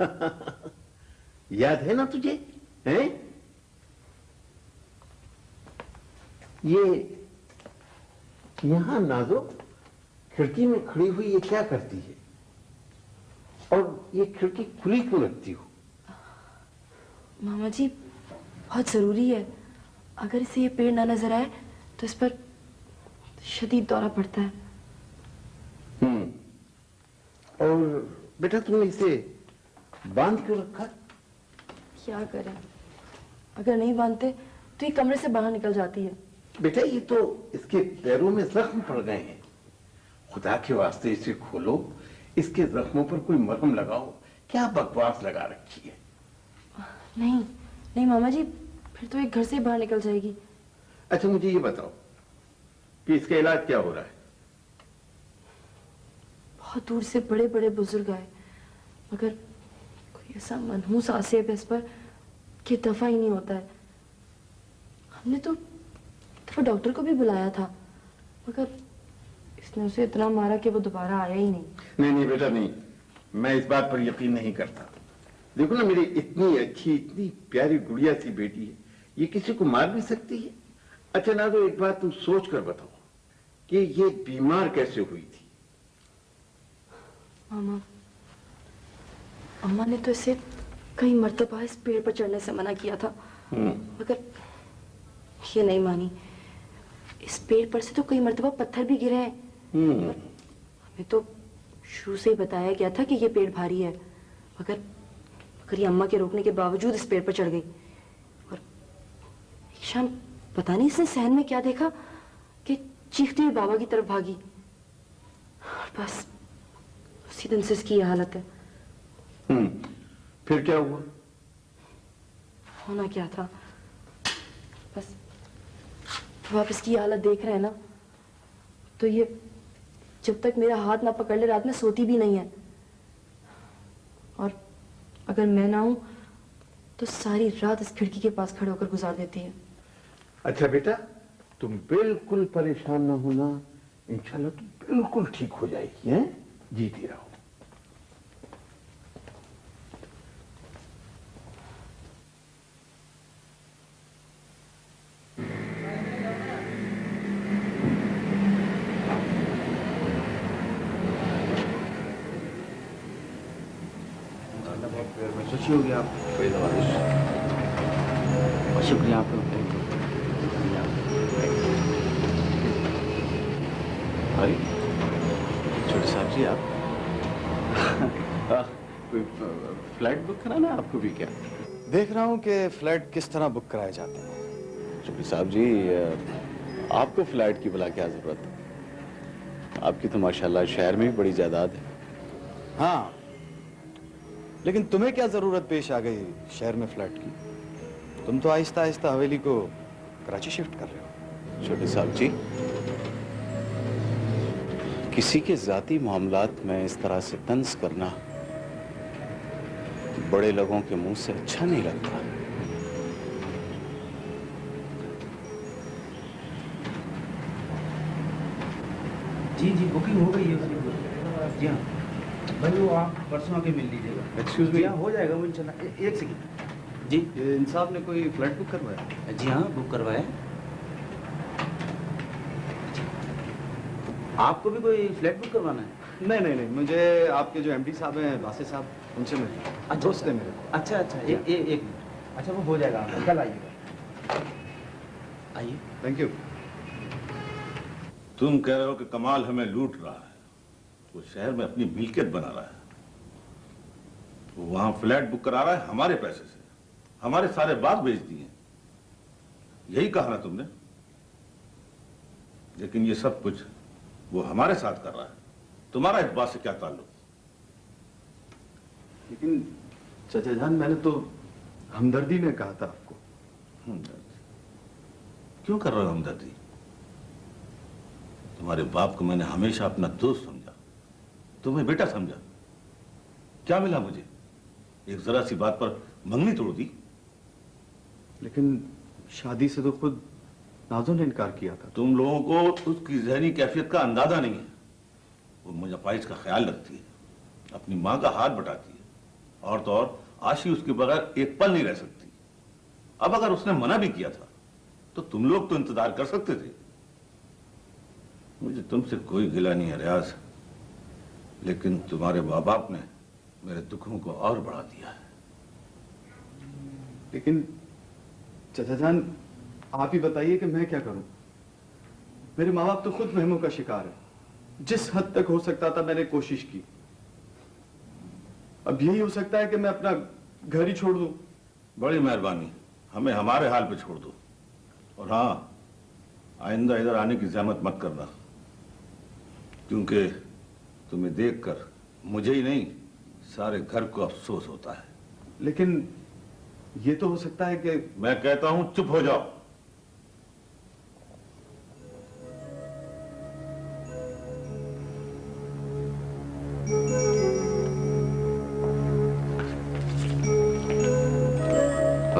یاد ہے نا تجھے؟ یہ یہاں نازو، کھڑکی میں کھڑی ہوئی یہ کیا کرتی ہے؟ اور یہ کھڑکی کھلی کیوں لگتی ہو؟ ماما جی بہت ضروری ہے۔ اگر اسے یہ پیڑ نہ نظر آئے تو اس پر شدید دورہ پڑتا ہے۔ اور بیٹا تم نے اسے باندھ کر رکھا؟ کیا کریں؟ اگر نہیں باندھتے تو یہ کمرے سے باہر نکل جاتی ہے۔ بیٹا یہ تو اس کے پیروں میں زخم پڑ گئے ہیں۔ خدا کے واسطے اسے کھولو۔ اس کے زخموں پر کوئی مرہم لگاؤ۔ کیا بکواس لگا رکھی ہے؟ نہیں نہیں ماما جی پھر تو ایک گھر سے باہر نکل جائے گی۔ اچھا مجھے یہ بتاؤ کہ اس کا علاج کیا ہو رہا ہے؟ بہت دور سے بڑے بڑے بزرگ آئے مگر کوئی ایسا منحوس آسیب اس پر کہ دفع ہی نہیں ہوتا ہے۔ ہم نے تو ڈاکٹر کو بھی بلایا تھا مگر اس نے اسے اتنا مارا کہ وہ دوبارہ آیا ہی نہیں۔ نہیں نہیں بیٹا نہیں۔ میں اس بات پر یقین نہیں کرتا۔ دیکھو نا میری اتنی اچھی اتنی پیاری گڑیا سی بیٹی ہے یہ کسی کو مار بھی سکتی ہے؟ اچھا نہ تو ایک بات تم سوچ کر بتاؤ کہ یہ بیمار کیسے ہوئی تھی؟ ماما اما نے تو اسے کئی مرتبہ اس پیڑ پر چڑھنے سے منع کیا تھا مگر یہ نہیں مانی۔ اس پیڑ پر سے تو کئی مرتبہ پتھر بھی گرے ہیں۔ ہمیں تو شروع سے ہی بتایا گیا تھا کہ یہ پیڑ بھاری ہے مگر مگر یہ اماں کے روکنے کے باوجود اس پیڑ پر چڑھ گئی۔ اور ایک شام پتہ نہیں اس نے سہن میں کیا دیکھا کہ چیختی ہوئی بابا کی طرف بھاگی۔ اور بس اسی دن سے اس کی یہ حالت ہے۔ پھر کیا ہوا؟ ہونا کیا تھا؟ بس تو آپ اس کی حالت دیکھ رہے ہیں نا تو یہ جب تک میرا ہاتھ نہ پکڑ لے رات میں سوتی بھی نہیں ہے۔ اور اگر میں نہ ہوں تو ساری رات اس کھڑکی کے پاس کھڑے ہو کر گزار دیتی ہے اچھا بیٹا، تم بالکل پریشان نہ ہونا، انشاءاللہ تم بالکل ٹھیک ہو جائے گی ہاں؟ جیتی رہو۔ رہا ہوں کہ فلیٹ کس طرح بک کرائے جاتے ہیں؟ شفیع صاحب جی آپ کو فلیٹ کی بلا کیا ضرورت؟ ہے آپ کی تو ماشاءاللہ شہر میں بڑی جائیداد ہے۔ ہاں لیکن تمہیں کیا ضرورت پیش آ گئی شہر میں فلیٹ کی؟ تم تو آہستہ آہستہ حویلی کو کراچی شفٹ کر رہے ہو۔ چھوٹے صاحب جی۔ کسی کے ذاتی معاملات میں اس طرح سے طنز کرنا بڑے لوگوں کے منہ سے اچھا نہیں لگتا۔ جی جی بکنگ ہو گئی ہے۔ جی ہاں۔ بھائی وہ آپ پرسوں آ کے مل لیجیے گا۔ ایکسکیوز می جی ہاں، ہو جائے گا وہ انشاءاللہ۔ ایک سیکنڈ جی۔ انصاف نے کوئی فلیٹ بک کروایا؟ جی ہاں بک کروایا۔ آپ کو بھی کوئی فلیٹ بک کروانا ہے؟ نہیں نہیں نہیں۔ مجھے آپ کے جو ایم ڈی صاحب ہیں باسے صاحب ان سے ملے دوست میرے اچھا اچھا ایک منٹ اچھا وہ ہو جائے گا کل آئیے گا آئیے تھینک یو تم کہہ رہے ہو کہ کمال ہمیں لوٹ رہا ہے وہ شہر میں اپنی ملکیت بنا رہا ہے وہاں فلیٹ بک کرا رہا ہے ہمارے پیسے سے ہمارے سارے بات بیچ دیے یہی کہا نا تم نے لیکن یہ سب کچھ وہ ہمارے ساتھ کر رہا ہے تمہارا اس بات سے کیا تعلق لیکن چچا جان میں نے تو ہمدردی میں کہا تھا آپ کو۔ کیوں کر رہے ہو ہمدردی؟ تمہارے باپ کو میں نے ہمیشہ اپنا دوست سمجھا۔ تمہیں بیٹا سمجھا۔ کیا ملا مجھے؟ ایک ذرا سی بات پر منگنی توڑ دی۔ لیکن شادی سے تو خود نازو نے انکار کیا تھا۔ تم لوگوں کو اس کی ذہنی کیفیت کا اندازہ نہیں ہے۔ وہ مجھے کا خیال رکھتی ہے۔ اپنی ماں کا ہاتھ بٹاتی ہے۔ اور تو اور آشی اس کے بغیر ایک پل نہیں رہ سکتی۔ اب اگر اس نے منع بھی کیا تھا، تو تم لوگ تو انتظار کر سکتے تھے۔ مجھے تم سے کوئی گلا نہیں ہے ریاض، لیکن تمہارے ماں باپ نے میرے دکھوں کو اور بڑھا دیا ہے۔ لیکن چچا جان، آپ ہی بتائیے کہ میں کیا کروں؟ میرے ماں باپ تو خود مہموں کا شکار ہے جس حد تک ہو سکتا تھا میں نے کوشش کی۔ اب یہی ہو سکتا ہے کہ میں اپنا گھر ہی چھوڑ دوں۔ بڑی مہربانی۔ ہمیں ہمارے حال پہ چھوڑ دو۔ اور ہاں آئندہ ادھر آنے کی زحمت مت کرنا۔ کیونکہ تمہیں دیکھ کر مجھے ہی نہیں سارے گھر کو افسوس ہوتا ہے۔ لیکن یہ تو ہو سکتا ہے کہ میں کہتا ہوں چپ ہو جاؤ۔ Thank you.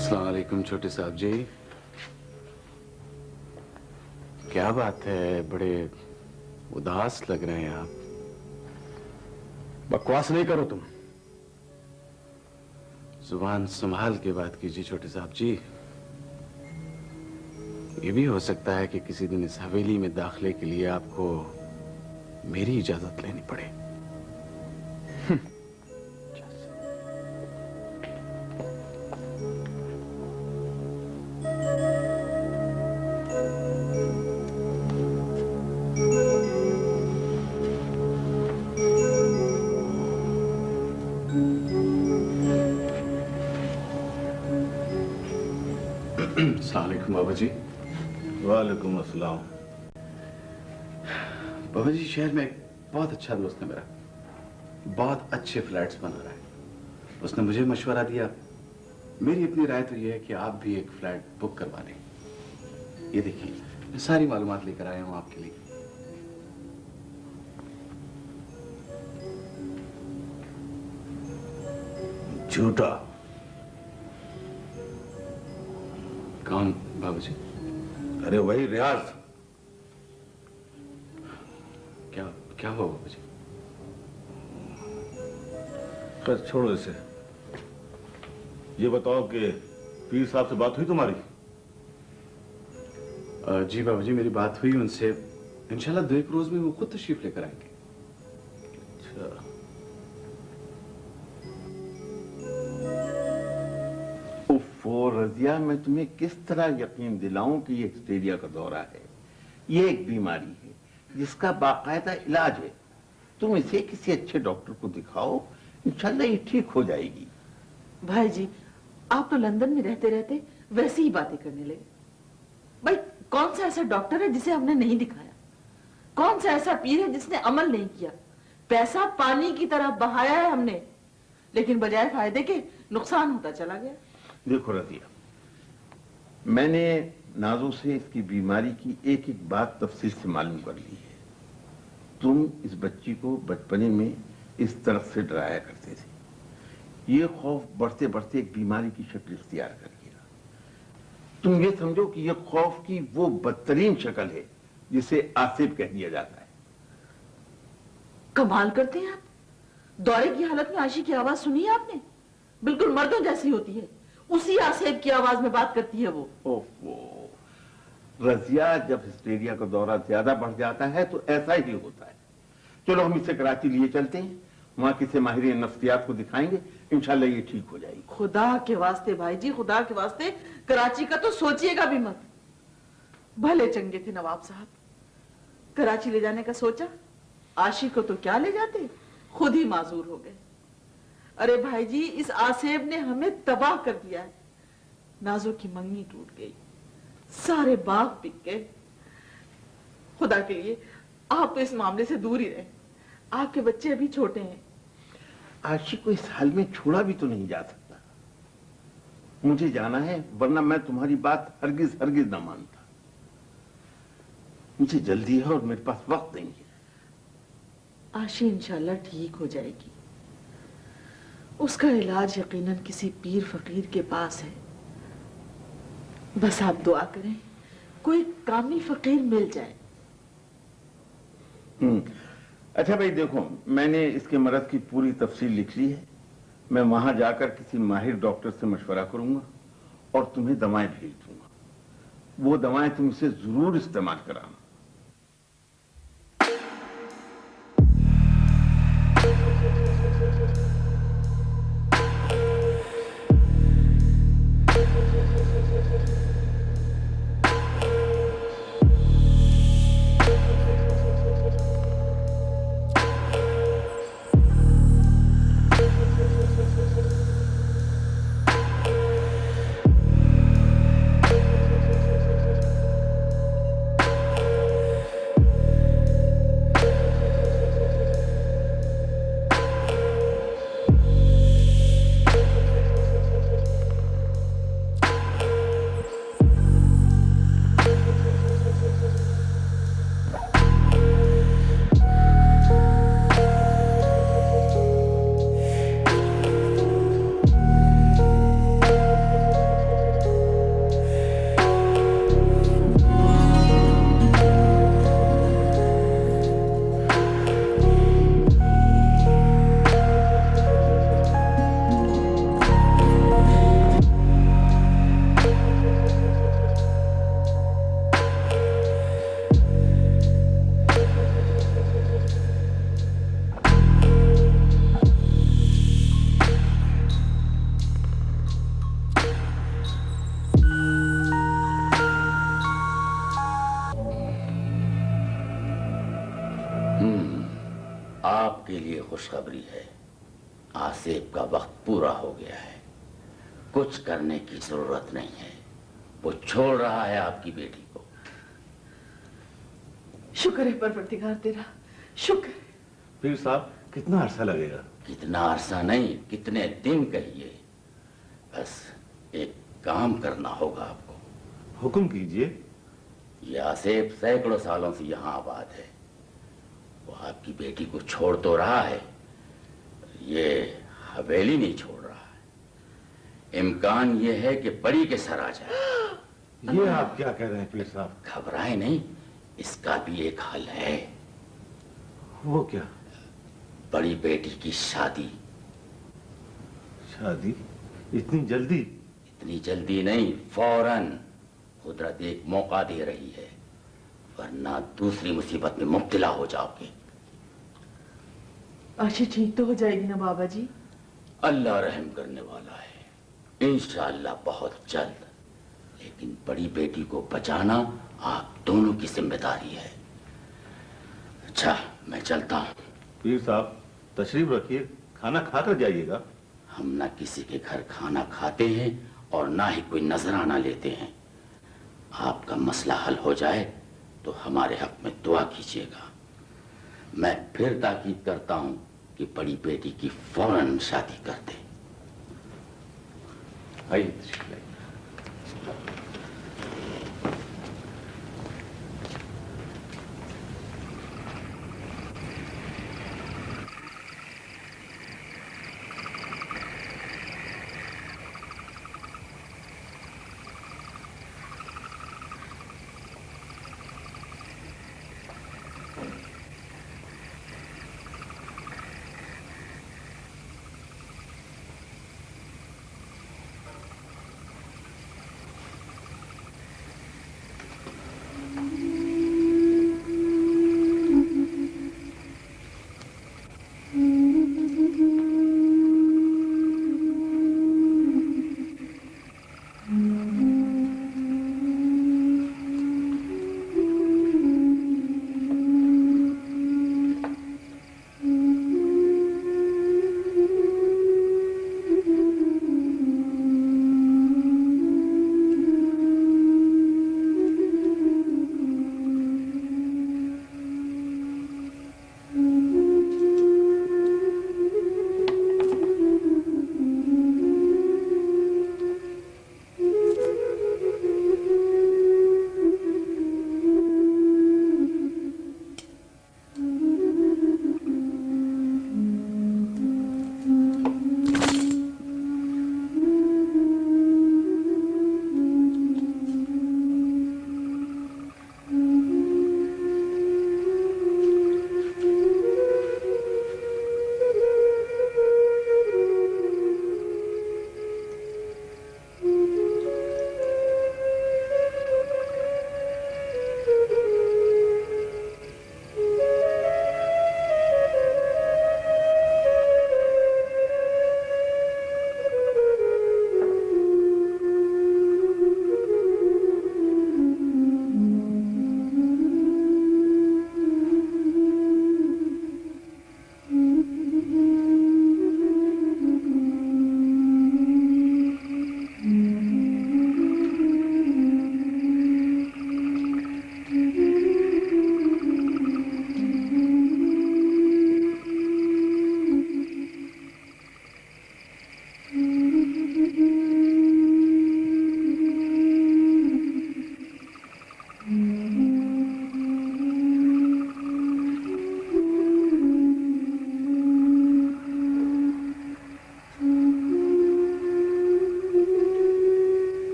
السلام علیکم چھوٹے صاحب جی۔ کیا بات ہے؟ بڑے اداس لگ رہے ہیں آپ۔ بکواس نہیں کرو تم۔ زبان سنبھال کے بات کیجیے چھوٹے صاحب جی۔ یہ بھی ہو سکتا ہے کہ کسی دن اس حویلی میں داخلے کے لیے آپ کو میری اجازت لینی پڑے۔ شہر میں ایک بہت اچھا دوست ہے میرا۔ بہت اچھے فلیٹس بنا رہا ہے۔ اس نے مجھے مشورہ دیا۔ میری اپنی رائے تو یہ ہے کہ آپ بھی ایک فلیٹ بک کروا لیں۔ یہ دیکھیں، میں ساری معلومات لے کر آیا ہوں آپ کے لیے۔ جھوٹا۔ کون بابو جی؟ ارے وہی ریاض۔ کیا بابا مجھے خیر چھوڑو اسے۔ یہ بتاؤ کہ پیر صاحب سے بات ہوئی تمہاری؟ جی بابا جی میری بات ہوئی ان سے انشاءاللہ دو ایک روز میں وہ خود تشریف لے کر آئیں گے۔ اچھا۔ رضیہ میں تمہیں کس طرح یقین دلاؤں کہ یہ ہسٹیریا کا دورہ ہے؟ یہ ایک بیماری۔ جس کا باقاعدہ علاج ہے۔ تم اسے کسی اچھے ڈاکٹر کو دکھاؤ انشاءاللہ یہ ٹھیک ہو جائے گی۔ بھائی جی آپ تو لندن میں رہتے رہتے ویسی ہی باتیں کرنے لگے۔ بھائی کون سا ایسا ڈاکٹر ہے جسے ہم نے نہیں دکھایا؟ کون سا ایسا پیر ہے جس نے عمل نہیں کیا؟ پیسہ پانی کی طرح بہایا ہے ہم نے لیکن بجائے فائدے کے نقصان ہوتا چلا گیا۔ دیکھو رضیہ میں نے نازوں سے اس کی بیماری کی ایک ایک بات تفصیل سے معلوم کر لی ہے۔ تم اس بچی کو بچپنے میں اس طرف سے ڈرایا کرتے تھے۔ یہ خوف بڑھتے بڑھتے ایک بیماری کی شکل اختیار کر گیا۔ تم یہ سمجھو کہ یہ خوف کی وہ بدترین شکل ہے جسے آصف کہہ دیا جاتا ہے۔ کمال کرتے ہیں آپ؟ دورے کی حالت میں آشی کی آواز سنی ہے آپ نے؟ بالکل مردوں جیسی ہوتی ہے۔ اسی آصف کی آواز میں بات کرتی ہے وہ۔ رضیا جب ہسٹیریا کا دورہ زیادہ بڑھ جاتا ہے تو ایسا ہی ہوتا ہے۔ چلو ہم اسے کراچی لیے چلتے ہیں۔ وہاں کسی ماہرین نفسیات کو دکھائیں گے۔ انشاءاللہ یہ ٹھیک ہو جائے گی۔ خدا کے واسطے بھائی جی خدا کے واسطے کراچی کا تو سوچئے گا بھی مت۔ بھلے چنگے تھے نواب صاحب۔ کراچی لے جانے کا سوچا۔ آشی کو تو کیا لے جاتے؟ خود ہی معذور ہو گئے۔ ارے بھائی جی اس آسیب نے ہمیں تباہ کر دیا ہے۔ نازو کی منگنی ٹوٹ گئی۔ سارے باغ بک گئے۔ خدا کے لیے آپ تو اس معاملے سے دور ہی رہے۔ آپ کے بچے ابھی چھوٹے ہیں۔ آشی کو اس حال میں چھوڑا بھی تو نہیں جا سکتا۔ مجھے جانا ہے ورنہ میں تمہاری بات ہرگز ہرگز نہ مانتا۔ مجھے جلدی ہے اور میرے پاس وقت نہیں ہے۔ آشی انشاءاللہ ٹھیک ہو جائے گی۔ اس کا علاج یقیناً کسی پیر فقیر کے پاس ہے۔ بس آپ دعا کریں، کوئی کامی فقیر مل جائے۔ اچھا بھائی دیکھو، میں نے اس کے مرض کی پوری تفصیل لکھ لی ہے۔ میں وہاں جا کر کسی ماہر ڈاکٹر سے مشورہ کروں گا اور تمہیں دوائیں بھیج دوں گا۔ وہ دوائیں تم اسے ضرور استعمال کرانا کرنے کی ضرورت نہیں ہے۔ وہ چھوڑ رہا ہے آپ کی بیٹی کو۔ شکر ہے پروردگار تیرا۔ شکر پیر صاحب کتنا عرصہ لگے گا؟ کتنا عرصہ نہیں کتنے دن کہیے۔ بس ایک کام کرنا ہوگا آپ کو۔ حکم کیجیے۔ یہ آصف سینکڑوں سالوں سے یہاں آباد ہے۔ وہ آپ کی بیٹی کو چھوڑ تو رہا ہے یہ حویلی نہیں چھوڑ امکان یہ ہے کہ بڑی کے سر آ جائے۔ یہ آپ کیا کہہ رہے ہیں پیر صاحب؟ گھبرائے نہیں اس کا بھی ایک حل ہے۔ وہ کیا؟ بڑی بیٹی کی شادی۔ شادی؟ اتنی جلدی؟ اتنی جلدی نہیں فوراً۔ قدرت ایک موقع دے رہی ہے ورنہ دوسری مصیبت میں مبتلا ہو جاؤ گے۔ آشی ٹھیک تو ہو جائے گی نا بابا جی؟ اللہ رحم کرنے والا ہے۔ انشاءاللہ بہت جلد۔ لیکن بڑی بیٹی کو بچانا آپ دونوں کی ذمہ داری ہے۔ اچھا میں چلتا ہوں۔ پیر صاحب تشریف رکھیے کھانا کھا کر جائیے گا۔ ہم نہ کسی کے گھر کھانا کھاتے ہیں اور نہ ہی کوئی نذرانہ لیتے ہیں۔ آپ کا مسئلہ حل ہو جائے تو ہمارے حق میں دعا کیجیے گا۔ میں پھر تاکید کرتا ہوں کہ بڑی بیٹی کی فوراً شادی کر دیں۔ آئیے تشریف لائیے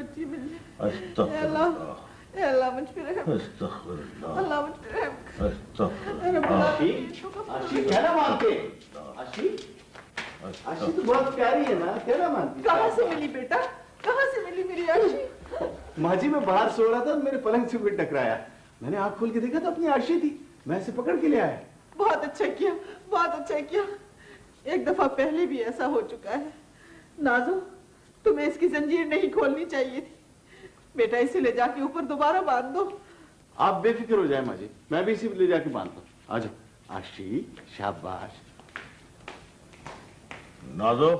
بچی مل جائے اللہ اللہ مجھ رحم استغفر اللہ اللہ مجھ رحم استغفر اللہ کیا مانتے تو بہت پیاری ہے نا کیا کہاں سے ملی بیٹا کہاں سے ملی میری ماں جی میں باہر سو رہا تھا میرے پلنگ سے کوئی ٹکرایا میں نے آنکھ کھول کے دیکھا تو اپنی آشی تھی میں اسے پکڑ کے لے آیا بہت اچھا کیا بہت اچھا کیا ایک دفعہ پہلے بھی ایسا ہو چکا ہے نازو تمہیں اس کی زنجیر نہیں کھولنی چاہیے تھی۔ بیٹا اسے لے جا کے اوپر دوبارہ باندھ دو۔ آپ بے فکر ہو جائیں ماجی میں بھی اسی لے جا کے باندھ ہوں۔ آج آشی آشی شاباش۔ نازو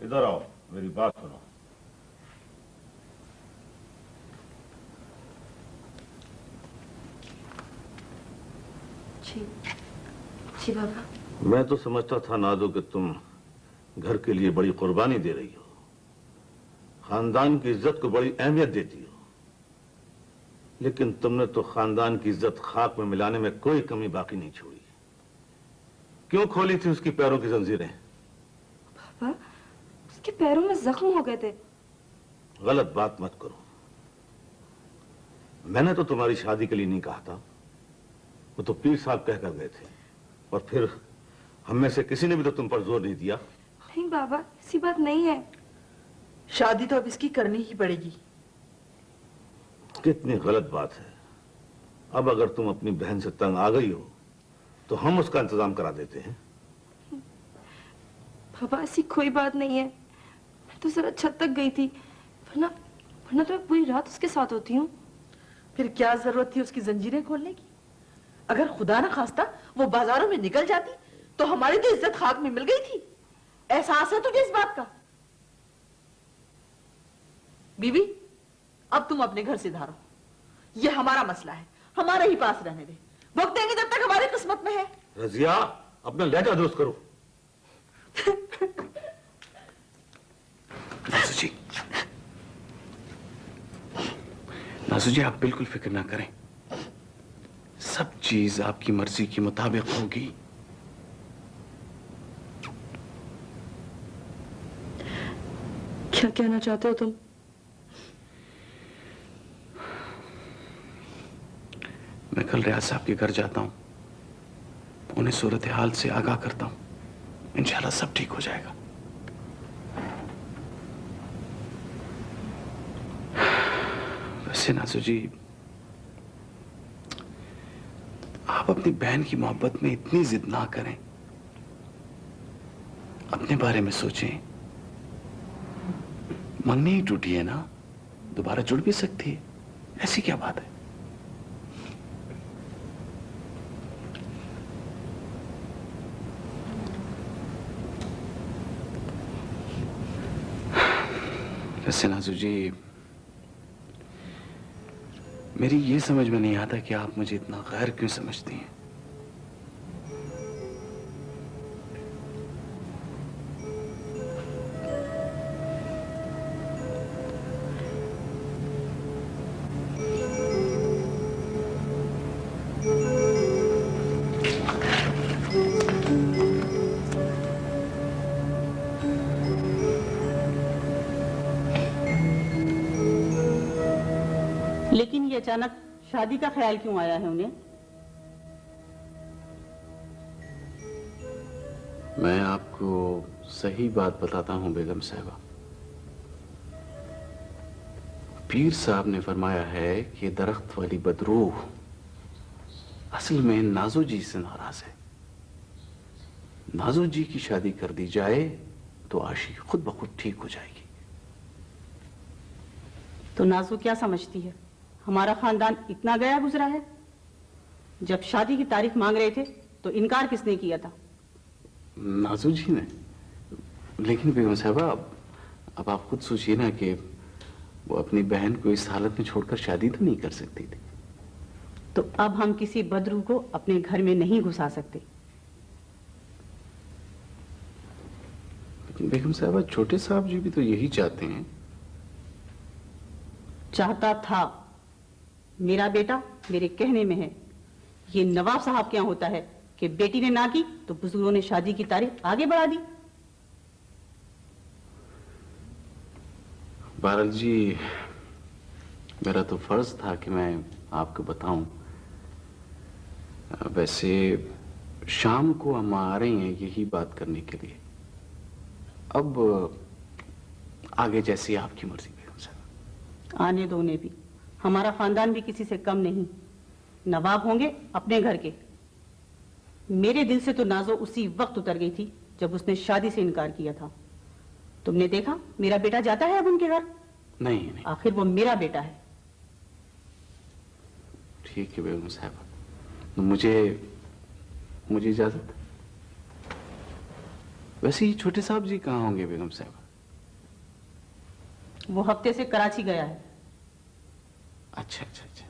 ادھر آؤ میری بات سنو۔ جی، جی بابا۔ میں تو سمجھتا تھا نازو کہ تم گھر کے لیے بڑی قربانی دے رہی ہو۔ خاندان کی عزت کو بڑی اہمیت دیتی ہو۔ لیکن تم نے تو خاندان کی عزت خاک میں ملانے میں کوئی کمی باقی نہیں چھوڑی۔ کیوں کھولی تھی اس کی پیروں کی زنجیریں؟ بابا اس کے پیروں میں زخم ہو گئے تھے۔ غلط بات مت کرو۔ میں نے تو تمہاری شادی کے لیے نہیں کہا تھا۔ وہ تو پیر صاحب کہہ کر گئے تھے۔ اور پھر ہم میں سے کسی نے بھی تو تم پر زور نہیں دیا؟ نہیں بابا ایسی بات نہیں ہے۔ شادی تو اب اس کی کرنی ہی پڑے گی۔ کتنی غلط بات ہے۔ اب اگر تم اپنی بہن سے تنگ آ گئی ہو تو ہم اس کا انتظام کرا دیتے ہیں۔ بابا ایسی کوئی بات نہیں ہے۔ میں تو ذرا چھت تک گئی تھی ورنہ ورنہ تو میں پوری رات اس کے ساتھ ہوتی ہوں۔ پھر کیا ضرورت تھی اس کی زنجیریں کھولنے کی؟ اگر خدا نہ خواستہ وہ بازاروں میں نکل جاتی تو ہماری تو عزت خاک میں مل گئی تھی۔ احساس ہے تجھے اس بات کا؟ بیوی بی اب تم اپنے گھر سے دھارو۔ یہ ہمارا مسئلہ ہے ہمارے ہی پاس رہنے دے۔ بھگتیں گے جب تک ہماری قسمت میں ہے۔ رضیہ اپنا لیٹر درست کرو۔ ناسو جی۔ ناسو جی آپ بالکل فکر نہ کریں۔ سب چیز آپ کی مرضی کے مطابق ہوگی۔ کیا کہنا چاہتے ہو تم؟ میں کل ریاض صاحب کے گھر جاتا ہوں۔ انہیں صورتحال سے آگاہ کرتا ہوں۔ انشاءاللہ سب ٹھیک ہو جائے گا۔ ویسے ناسو جی آپ اپنی بہن کی محبت میں اتنی ضد نہ کریں۔ اپنے بارے میں سوچیں۔ منگنی ہی ٹوٹی ہے نا، دوبارہ جڑ بھی سکتی ہے۔ ایسی کیا بات ہے؟ ویسے نازو جی میری یہ سمجھ میں نہیں آتا کہ آپ مجھے اتنا غیر کیوں سمجھتی ہیں؟ شادی کا خیال کیوں آیا ہے انہیں؟ میں آپ کو صحیح بات بتاتا ہوں بیگم صاحبہ۔ پیر صاحب نے فرمایا ہے کہ درخت والی بدروح اصل میں نازو جی سے ناراض ہے۔ نازو جی کی شادی کر دی جائے تو آشی خود بخود ٹھیک ہو جائے گی۔ تو نازو کیا سمجھتی ہے؟ ہمارا خاندان اتنا گیا گزرا ہے۔ جب شادی کی تاریخ مانگ رہے تھے تو انکار کس نے کیا تھا؟ نازو جی نے لیکن بیگم صاحبہ اب آپ خود سوچیے نا کہ وہ اپنی بہن کو اس حالت میں چھوڑ کر شادی تو نہیں کر سکتی تھی۔ تو اب ہم کسی بدرو کو اپنے گھر میں نہیں گھسا سکتے۔ لیکن بیگم صاحبہ چھوٹے صاحب جی بھی تو یہی چاہتے ہیں۔ چاہتا تھا۔ میرا بیٹا میرے کہنے میں ہے۔ یہ نواب صاحب کیا ہوتا ہے کہ بیٹی نے نہ کی تو بزرگوں نے شادی کی تاریخ آگے بڑھا دی۔ بارل جی میرا تو فرض تھا کہ میں آپ کو بتاؤں۔ ویسے شام کو ہم آ رہے ہیں یہی بات کرنے کے لیے۔ اب آگے جیسی آپ کی مرضی پہ آنے دو انہیں بھی۔ ہمارا خاندان بھی کسی سے کم نہیں۔ نواب ہوں گے اپنے گھر کے۔ میرے دل سے تو نازو اسی وقت اتر گئی تھی جب اس نے شادی سے انکار کیا تھا۔ تم نے دیکھا میرا بیٹا جاتا ہے اب ان کے گھر؟ نہیں آخر وہ میرا بیٹا ہے۔ ٹھیک ہے بیگم صاحب مجھے مجھے اجازت۔ ویسے یہ چھوٹے صاحب جی کہاں ہوں گے بیگم صاحب؟ وہ ہفتے سے کراچی گیا ہے۔ اچھا اچھا اچھا۔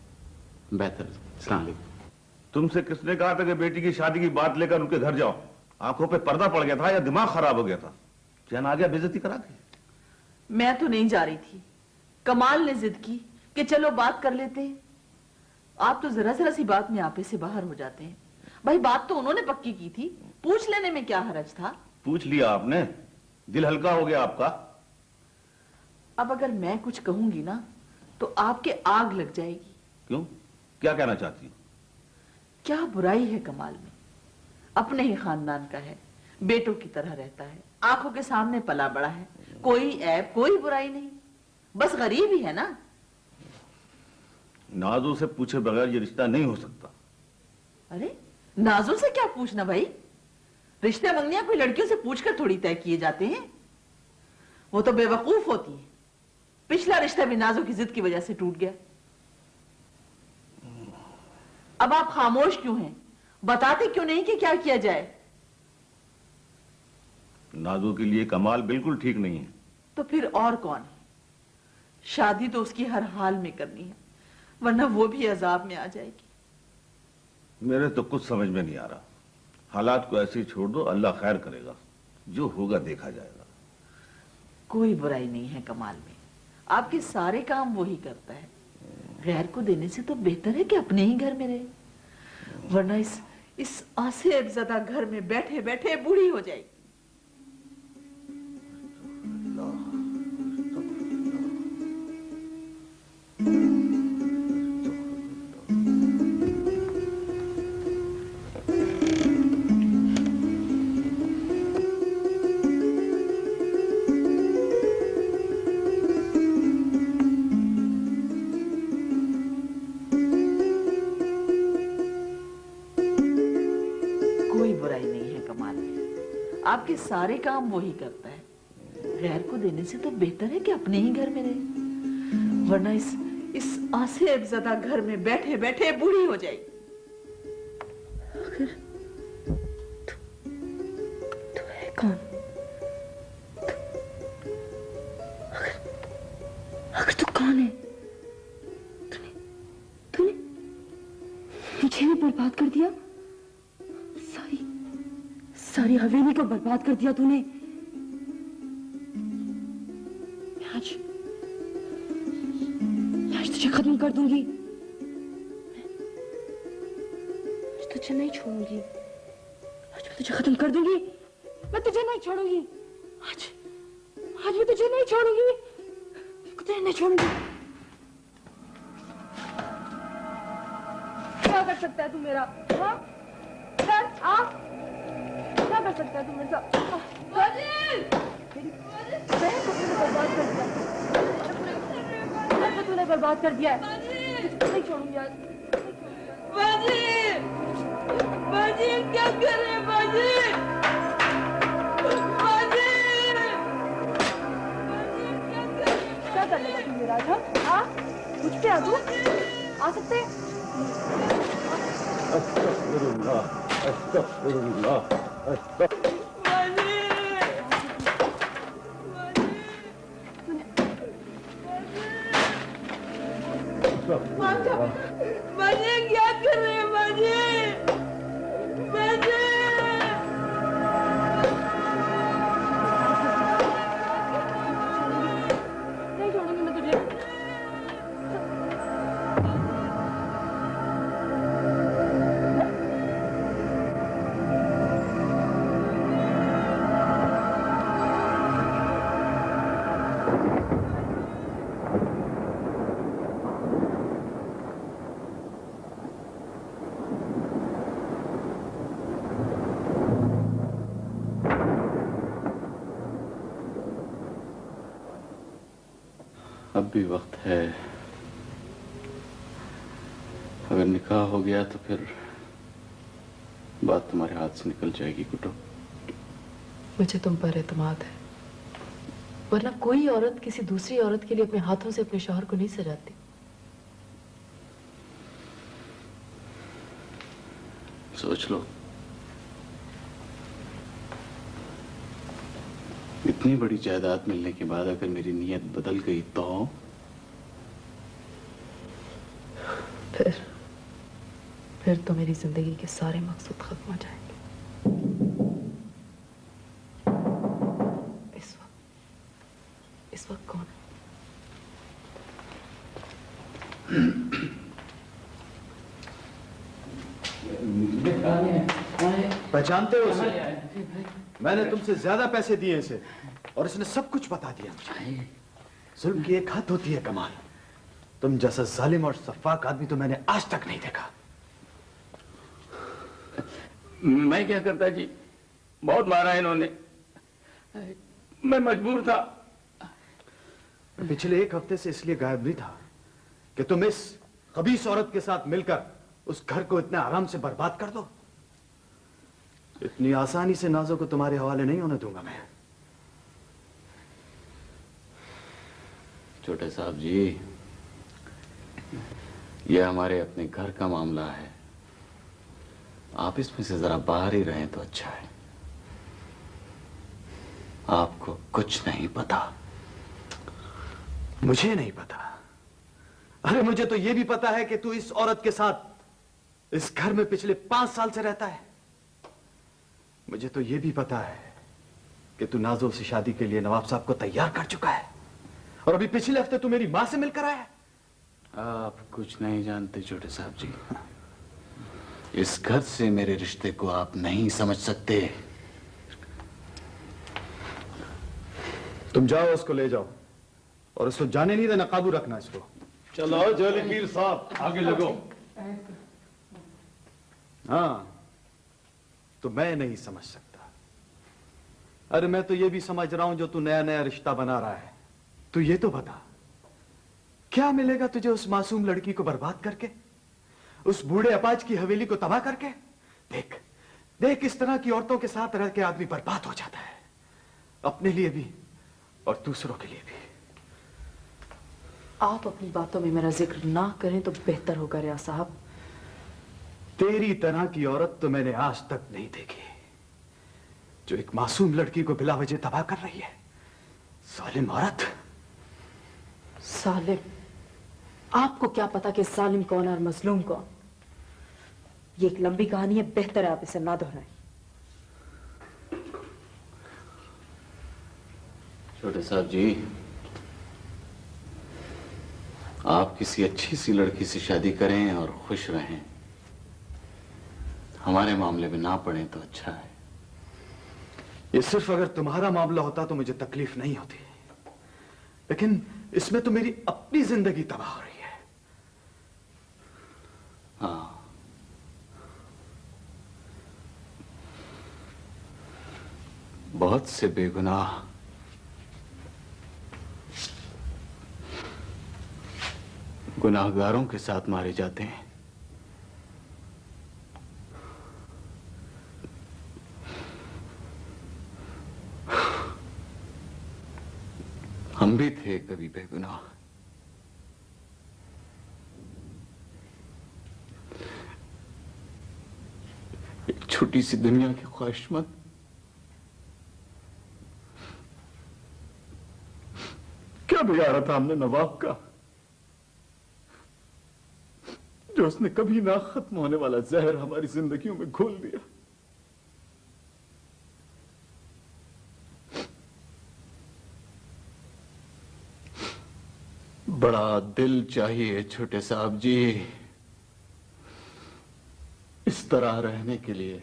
بہتر السلام علیکم۔ تم سے کس نے کہا تھا کہ بیٹی کی شادی کی بات لے کر ان کے گھر جاؤ؟ آنکھوں پہ پردہ پڑ گیا تھا یا دماغ خراب ہو گیا تھا؟ جان آ گیا بےزتی کرا کے۔ میں تو نہیں جا رہی تھی۔ کمال نے ضد کی کہ چلو بات کر لیتے ہیں۔ آپ تو ذرا ذرا سی بات میں آپے سے باہر ہو جاتے ہیں۔ بھائی بات تو انہوں نے پکی کی تھی۔ پوچھ لینے میں کیا حرج تھا؟ پوچھ لیا آپ نے۔ دل ہلکا ہو گیا آپ کا۔ اب اگر میں کچھ کہوں گی نا تو آپ کے آگ لگ جائے گی۔ کیوں؟ کیا کہنا چاہتی ہوں کیا برائی ہے کمال میں؟ اپنے ہی خاندان کا ہے بیٹوں کی طرح رہتا ہے آنکھوں کے سامنے پلا بڑا ہے۔ کوئی عیب کوئی برائی نہیں۔ بس غریب ہی ہے نا۔ نازو سے پوچھے بغیر یہ رشتہ نہیں ہو سکتا۔ ارے نازو سے کیا پوچھنا بھائی؟ رشتے منگنیاں کوئی لڑکیوں سے پوچھ کر تھوڑی طے کیے جاتے ہیں۔ وہ تو بے وقوف ہوتی ہیں۔ پچھلا رشتہ بھی نازو کی ضد کی وجہ سے ٹوٹ گیا۔ اب آپ خاموش کیوں ہیں؟ بتاتے کیوں نہیں کہ کیا کیا جائے؟ نازو کے لیے کمال بالکل ٹھیک نہیں ہے۔ تو پھر اور کون ہے؟ شادی تو اس کی ہر حال میں کرنی ہے ورنہ وہ بھی عذاب میں آ جائے گی۔ میرے تو کچھ سمجھ میں نہیں آ رہا۔ حالات کو ایسے چھوڑ دو اللہ خیر کرے گا۔ جو ہوگا دیکھا جائے گا۔ کوئی برائی نہیں ہے کمال میں۔ آپ کے سارے کام وہی کرتا ہے۔ غیر کو دینے سے تو بہتر ہے کہ اپنے ہی گھر میں رہے۔ ورنہ اس اس آسیب زدہ گھر میں بیٹھے بیٹھے بوڑھی ہو جائے آپ کے سارے کام وہی کرتا ہے۔ غیر کو دینے سے تو بہتر ہے کہ اپنے ہی گھر میں رہے۔ ورنہ اس اس آسیب زدہ گھر میں بیٹھے بیٹھے بوڑھی ہو جائے۔ گی برباد کر دیا تو نے۔ میں آج میں آج تجھے ختم کر دوں گی۔ میں تجھے نہیں چھوڑوں گی۔ آج میں تجھے ختم کر دوں گی۔ میں تجھے نہیں چھوڑوں گی۔ آج آج میں تجھے نہیں چھوڑوں گی۔ تجھے نہیں چھوڑوں گی۔ کیا کر سکتا ہے تو میرا؟ ہاں؟, ہاں؟ برباد کر دیا ہے نہیں آج کچھ پہ آ سکتے استغفر الله استغفر ہے۔ اگر نکاح ہو گیا تو پھر بات تمہارے ہاتھ سے نکل جائے گی کٹو۔ مجھے تم پر اعتماد ہے۔ ورنہ کوئی عورت کسی دوسری عورت کے لیے اپنے ہاتھوں سے اپنے شوہر کو نہیں سجاتی۔ سوچ لو۔ اتنی بڑی جائیداد ملنے کے بعد اگر میری نیت بدل گئی تو؟ پھر پھر تو میری زندگی کے سارے مقصود ختم ہو جائیں گے۔ اس وقت اس وقت کون ہے؟ پہچانتے ہو اسے؟ میں نے تم سے زیادہ پیسے دیے اسے اور اس نے سب کچھ بتا دیا مجھے۔ ظلم کی ایک حد ہوتی ہے کمال۔ تم جیسا ظالم اور صفاق آدمی تو میں نے آج تک نہیں دیکھا۔ میں کیا کرتا جی؟ بہت مارا انہوں نے۔ میں مجبور تھا۔ پچھلے ایک ہفتے سے اس لیے غائب نہیں تھا کہ تم اس خبیص عورت کے ساتھ مل کر اس گھر کو اتنے آرام سے برباد کر دو۔ اتنی آسانی سے نازوں کو تمہارے حوالے نہیں ہونے دوں گا میں۔ چھوٹے صاحب جی یہ ہمارے اپنے گھر کا معاملہ ہے۔ آپ اس میں سے ذرا باہر ہی رہیں تو اچھا ہے۔ آپ کو کچھ نہیں پتا۔ مجھے نہیں پتا۔ ارے، مجھے تو یہ بھی پتا ہے کہ تو اس عورت کے ساتھ اس گھر میں پچھلے پانچ سال سے رہتا ہے۔ مجھے تو یہ بھی پتا ہے کہ تو نازو سے شادی کے لیے نواب صاحب کو تیار کر چکا ہے۔ اور ابھی پچھلے ہفتے تو میری ماں سے مل کر آیا آپ کچھ نہیں جانتے چھوٹے صاحب جی۔ اس گھر سے میرے رشتے کو آپ نہیں سمجھ سکتے۔ تم جاؤ اس کو لے جاؤ۔ اور اس کو جانے نہیں دینا قابو رکھنا اس کو۔ چلو جولی پیر صاحب آگے لگو۔ ہاں تو میں نہیں سمجھ سکتا۔ ارے میں تو یہ بھی سمجھ رہا ہوں جو تو نیا نیا رشتہ بنا رہا ہے۔ تو یہ تو بتا۔ کیا ملے گا تجھے اس معصوم لڑکی کو برباد کر کے؟ اس بوڑھے اپاج کی حویلی کو تباہ کر کے؟ دیکھ دیکھ اس طرح کی عورتوں کے ساتھ رہ کے آدمی برباد ہو جاتا ہے۔ اپنے لیے بھی اور دوسروں کے لیے بھی۔ آپ اپنی باتوں میں میرا ذکر نہ کریں تو بہتر ہوگا ریا صاحب۔ تیری طرح کی عورت تو میں نے آج تک نہیں دیکھی۔ جو ایک معصوم لڑکی کو بلا وجہ تباہ کر رہی ہے۔ ظالم عورت۔ سالم آپ کو کیا پتا کہ ظالم کون ہے اور مظلوم کون؟ یہ ایک لمبی کہانی ہے بہتر ہے آپ اسے نہ دہرائیں۔ چھوٹے صاحب جی آپ کسی اچھی سی لڑکی سے شادی کریں اور خوش رہیں۔ ہمارے معاملے میں نہ پڑیں تو اچھا ہے۔ یہ صرف اگر تمہارا معاملہ ہوتا تو مجھے تکلیف نہیں ہوتی۔ لیکن اس میں تو میری اپنی زندگی تباہ ہو رہی۔ بہت سے بے گناہ گناہ گاروں کے ساتھ مارے جاتے ہیں ہم بھی تھے کبھی بے گناہ ایک چھوٹی سی دنیا کی خواہش مند کیا بگاڑا تھا، ہم نے نواب کا، جو اس نے کبھی نہ ختم ہونے والا زہر ہماری زندگیوں میں گھول دیا۔ بڑا دل چاہیے چھوٹے صاحب جی اس طرح رہنے کے لیے۔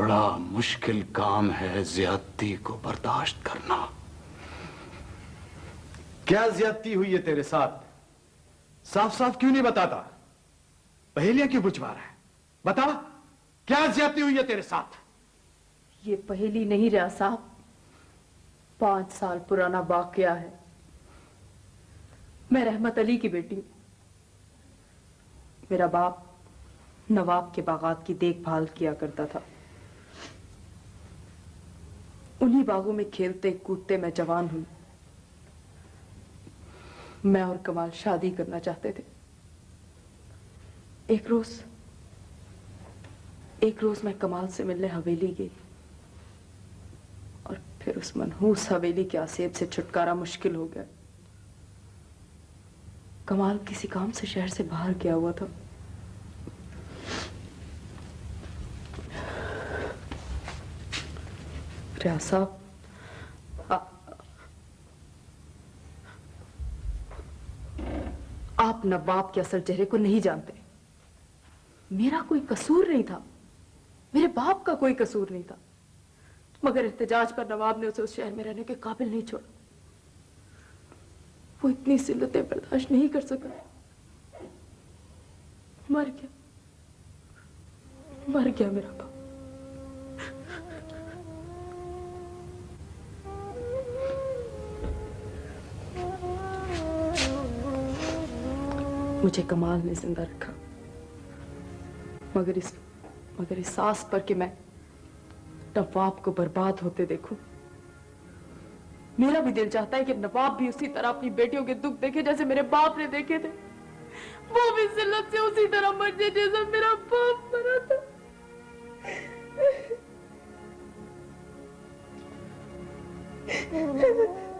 بڑا مشکل کام ہے زیادتی کو برداشت کرنا۔ کیا زیادتی ہوئی ہے تیرے ساتھ؟ صاف صاف کیوں نہیں بتاتا؟ پہلیا کیوں بچوا رہا ہے؟ بتا کیا زیادتی ہوئی ہے تیرے ساتھ؟ یہ پہلی نہیں رہا صاحب۔ پانچ سال پرانا واقعہ ہے۔ میں رحمت علی کی بیٹی ہوں۔ میرا باپ نواب کے باغات کی دیکھ بھال کیا کرتا تھا۔ انہی باغوں میں کھیلتے، کودتے میں جوان ہوئی میں اور کمال شادی کرنا چاہتے تھے۔ ایک روز ایک روز میں کمال سے ملنے حویلی گئی۔ اور پھر اس منحوس حویلی کے آسیب سے چھٹکارا مشکل ہو گیا۔ کمال کسی کام سے شہر سے باہر گیا ہوا تھا۔ ریاض صاحب آپ نواب کے اصل چہرے کو نہیں جانتے میرا کوئی قصور نہیں تھا میرے باپ کا کوئی قصور نہیں تھا مگر احتجاج پر نواب نے اسے اس شہر میں رہنے کے قابل نہیں چھوڑا وہ اتنی سلتیں برداشت نہیں کر سکا مر گیا مر گیا میرا باپ مجھے کمال نے زندہ رکھا۔ مگر اس مگر اس ساس پر کہ میں نواب کو برباد ہوتے دیکھوں۔ میرا بھی دل چاہتا ہے کہ نواب بھی اسی طرح اپنی بیٹیوں کے دکھ دیکھے جیسے میرے باپ نے دیکھے تھے۔ وہ بھی ذلت سے اسی طرح مر جائے جیسا میرا باپ مرا تھا۔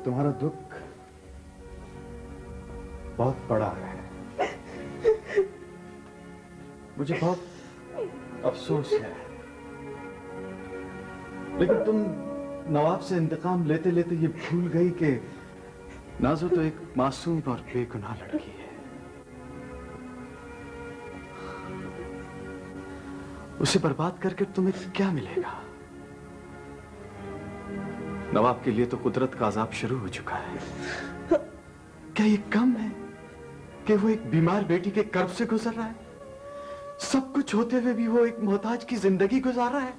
تمہارا دکھ بہت بڑا ہے۔ مجھے بہت افسوس ہے۔ لیکن تم نواب سے انتقام لیتے لیتے یہ بھول گئی کہ نازو تو ایک معصوم اور بے گناہ لڑکی ہے۔ اسے برباد کر کے تمہیں کیا ملے گا؟ نواب کے لیے تو قدرت کا عذاب شروع ہو چکا ہے۔ کیا یہ کم ہے کہ وہ ایک بیمار بیٹی کے کرب سے گزر رہا ہے؟ سب کچھ ہوتے ہوئے بھی وہ ایک محتاج کی زندگی گزارا ہے۔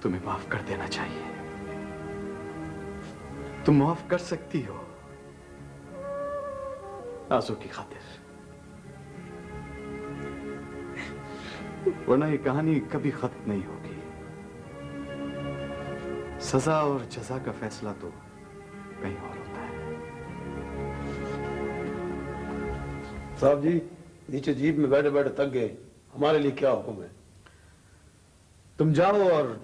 تمہیں معاف کر دینا چاہیے۔ تم معاف کر سکتی ہو۔ آزو کی خاطر۔ ورنہ یہ کہانی کبھی ختم نہیں ہوگی۔ سزا اور جزا کا فیصلہ تو کہیں اور ہوگا۔ صاحب جی نیچے جیب میں بیٹھے بیٹھے تک گئے ہمارے لیے کیا حکم ہے؟ تم جاؤ اور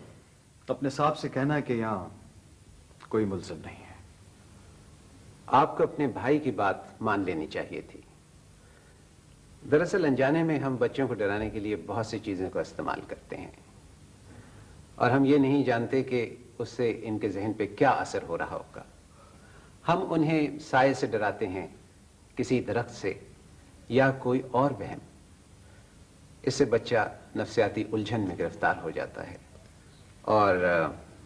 اپنے صاحب سے کہنا کہ یہاں کوئی ملزم نہیں ہے۔ آپ کو اپنے بھائی کی بات مان لینی چاہیے تھی۔ دراصل انجانے میں ہم بچوں کو ڈرانے کے لیے بہت سی چیزوں کا استعمال کرتے ہیں۔ اور ہم یہ نہیں جانتے کہ اس سے ان کے ذہن پہ کیا اثر ہو رہا ہوگا۔ ہم انہیں سائے سے ڈراتے ہیں کسی درخت سے یا کوئی اور وہم اس سے بچہ نفسیاتی الجھن میں گرفتار ہو جاتا ہے۔ اور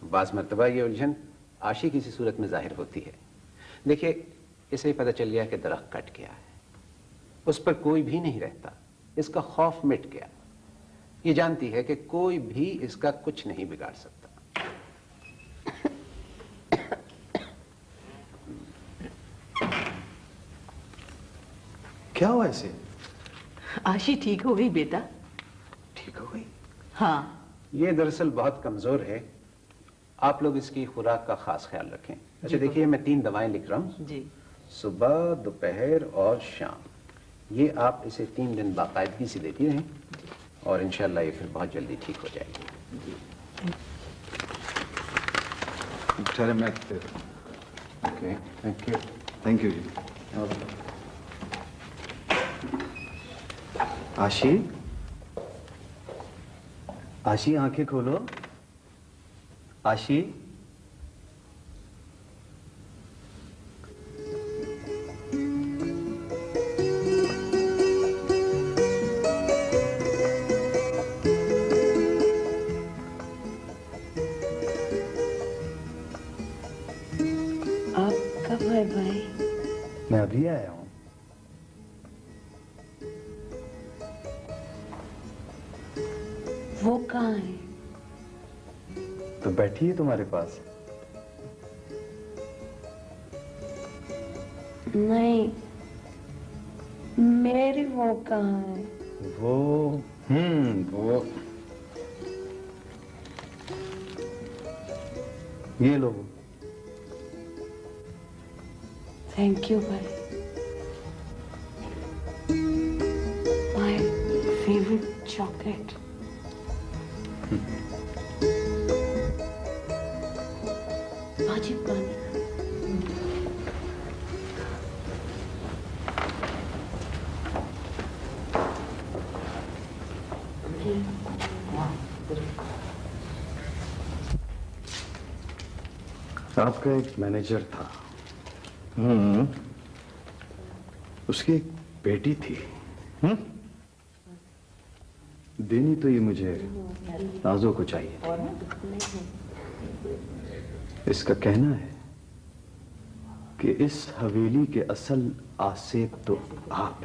بعض مرتبہ یہ الجھن آشی کسی صورت میں ظاہر ہوتی ہے۔ دیکھیے اسے ہی پتہ چل گیا کہ درخت کٹ گیا ہے۔ اس پر کوئی بھی نہیں رہتا۔ اس کا خوف مٹ گیا۔ یہ جانتی ہے کہ کوئی بھی اس کا کچھ نہیں بگاڑ سکتا۔ کیا ہوا اسے آشی ٹھیک ہو گئی بیٹا ٹھیک ہو گئی ہاں یہ دراصل بہت کمزور ہے آپ لوگ اس کی خوراک کا خاص خیال رکھیں اچھا دیکھیے میں تین دوائیں لکھ رہا ہوں جی صبح دوپہر اور شام یہ آپ اسے تین دن باقاعدگی سے دیتی رہیں اور انشاءاللہ یہ پھر بہت جلدی ٹھیک ہو جائے گی تھینک یو جی آشی؟ آشی آنکھیں کھولو۔ آشی؟ تمہارے پاس۔ نہیں میری وہ کہاں کا ایک مینیجر تھا اس کی ایک بیٹی تھی دینی تو یہ مجھے نازو کو چاہیے۔ اس کا کہنا ہے کہ اس حویلی کے اصل آسیب تو آپ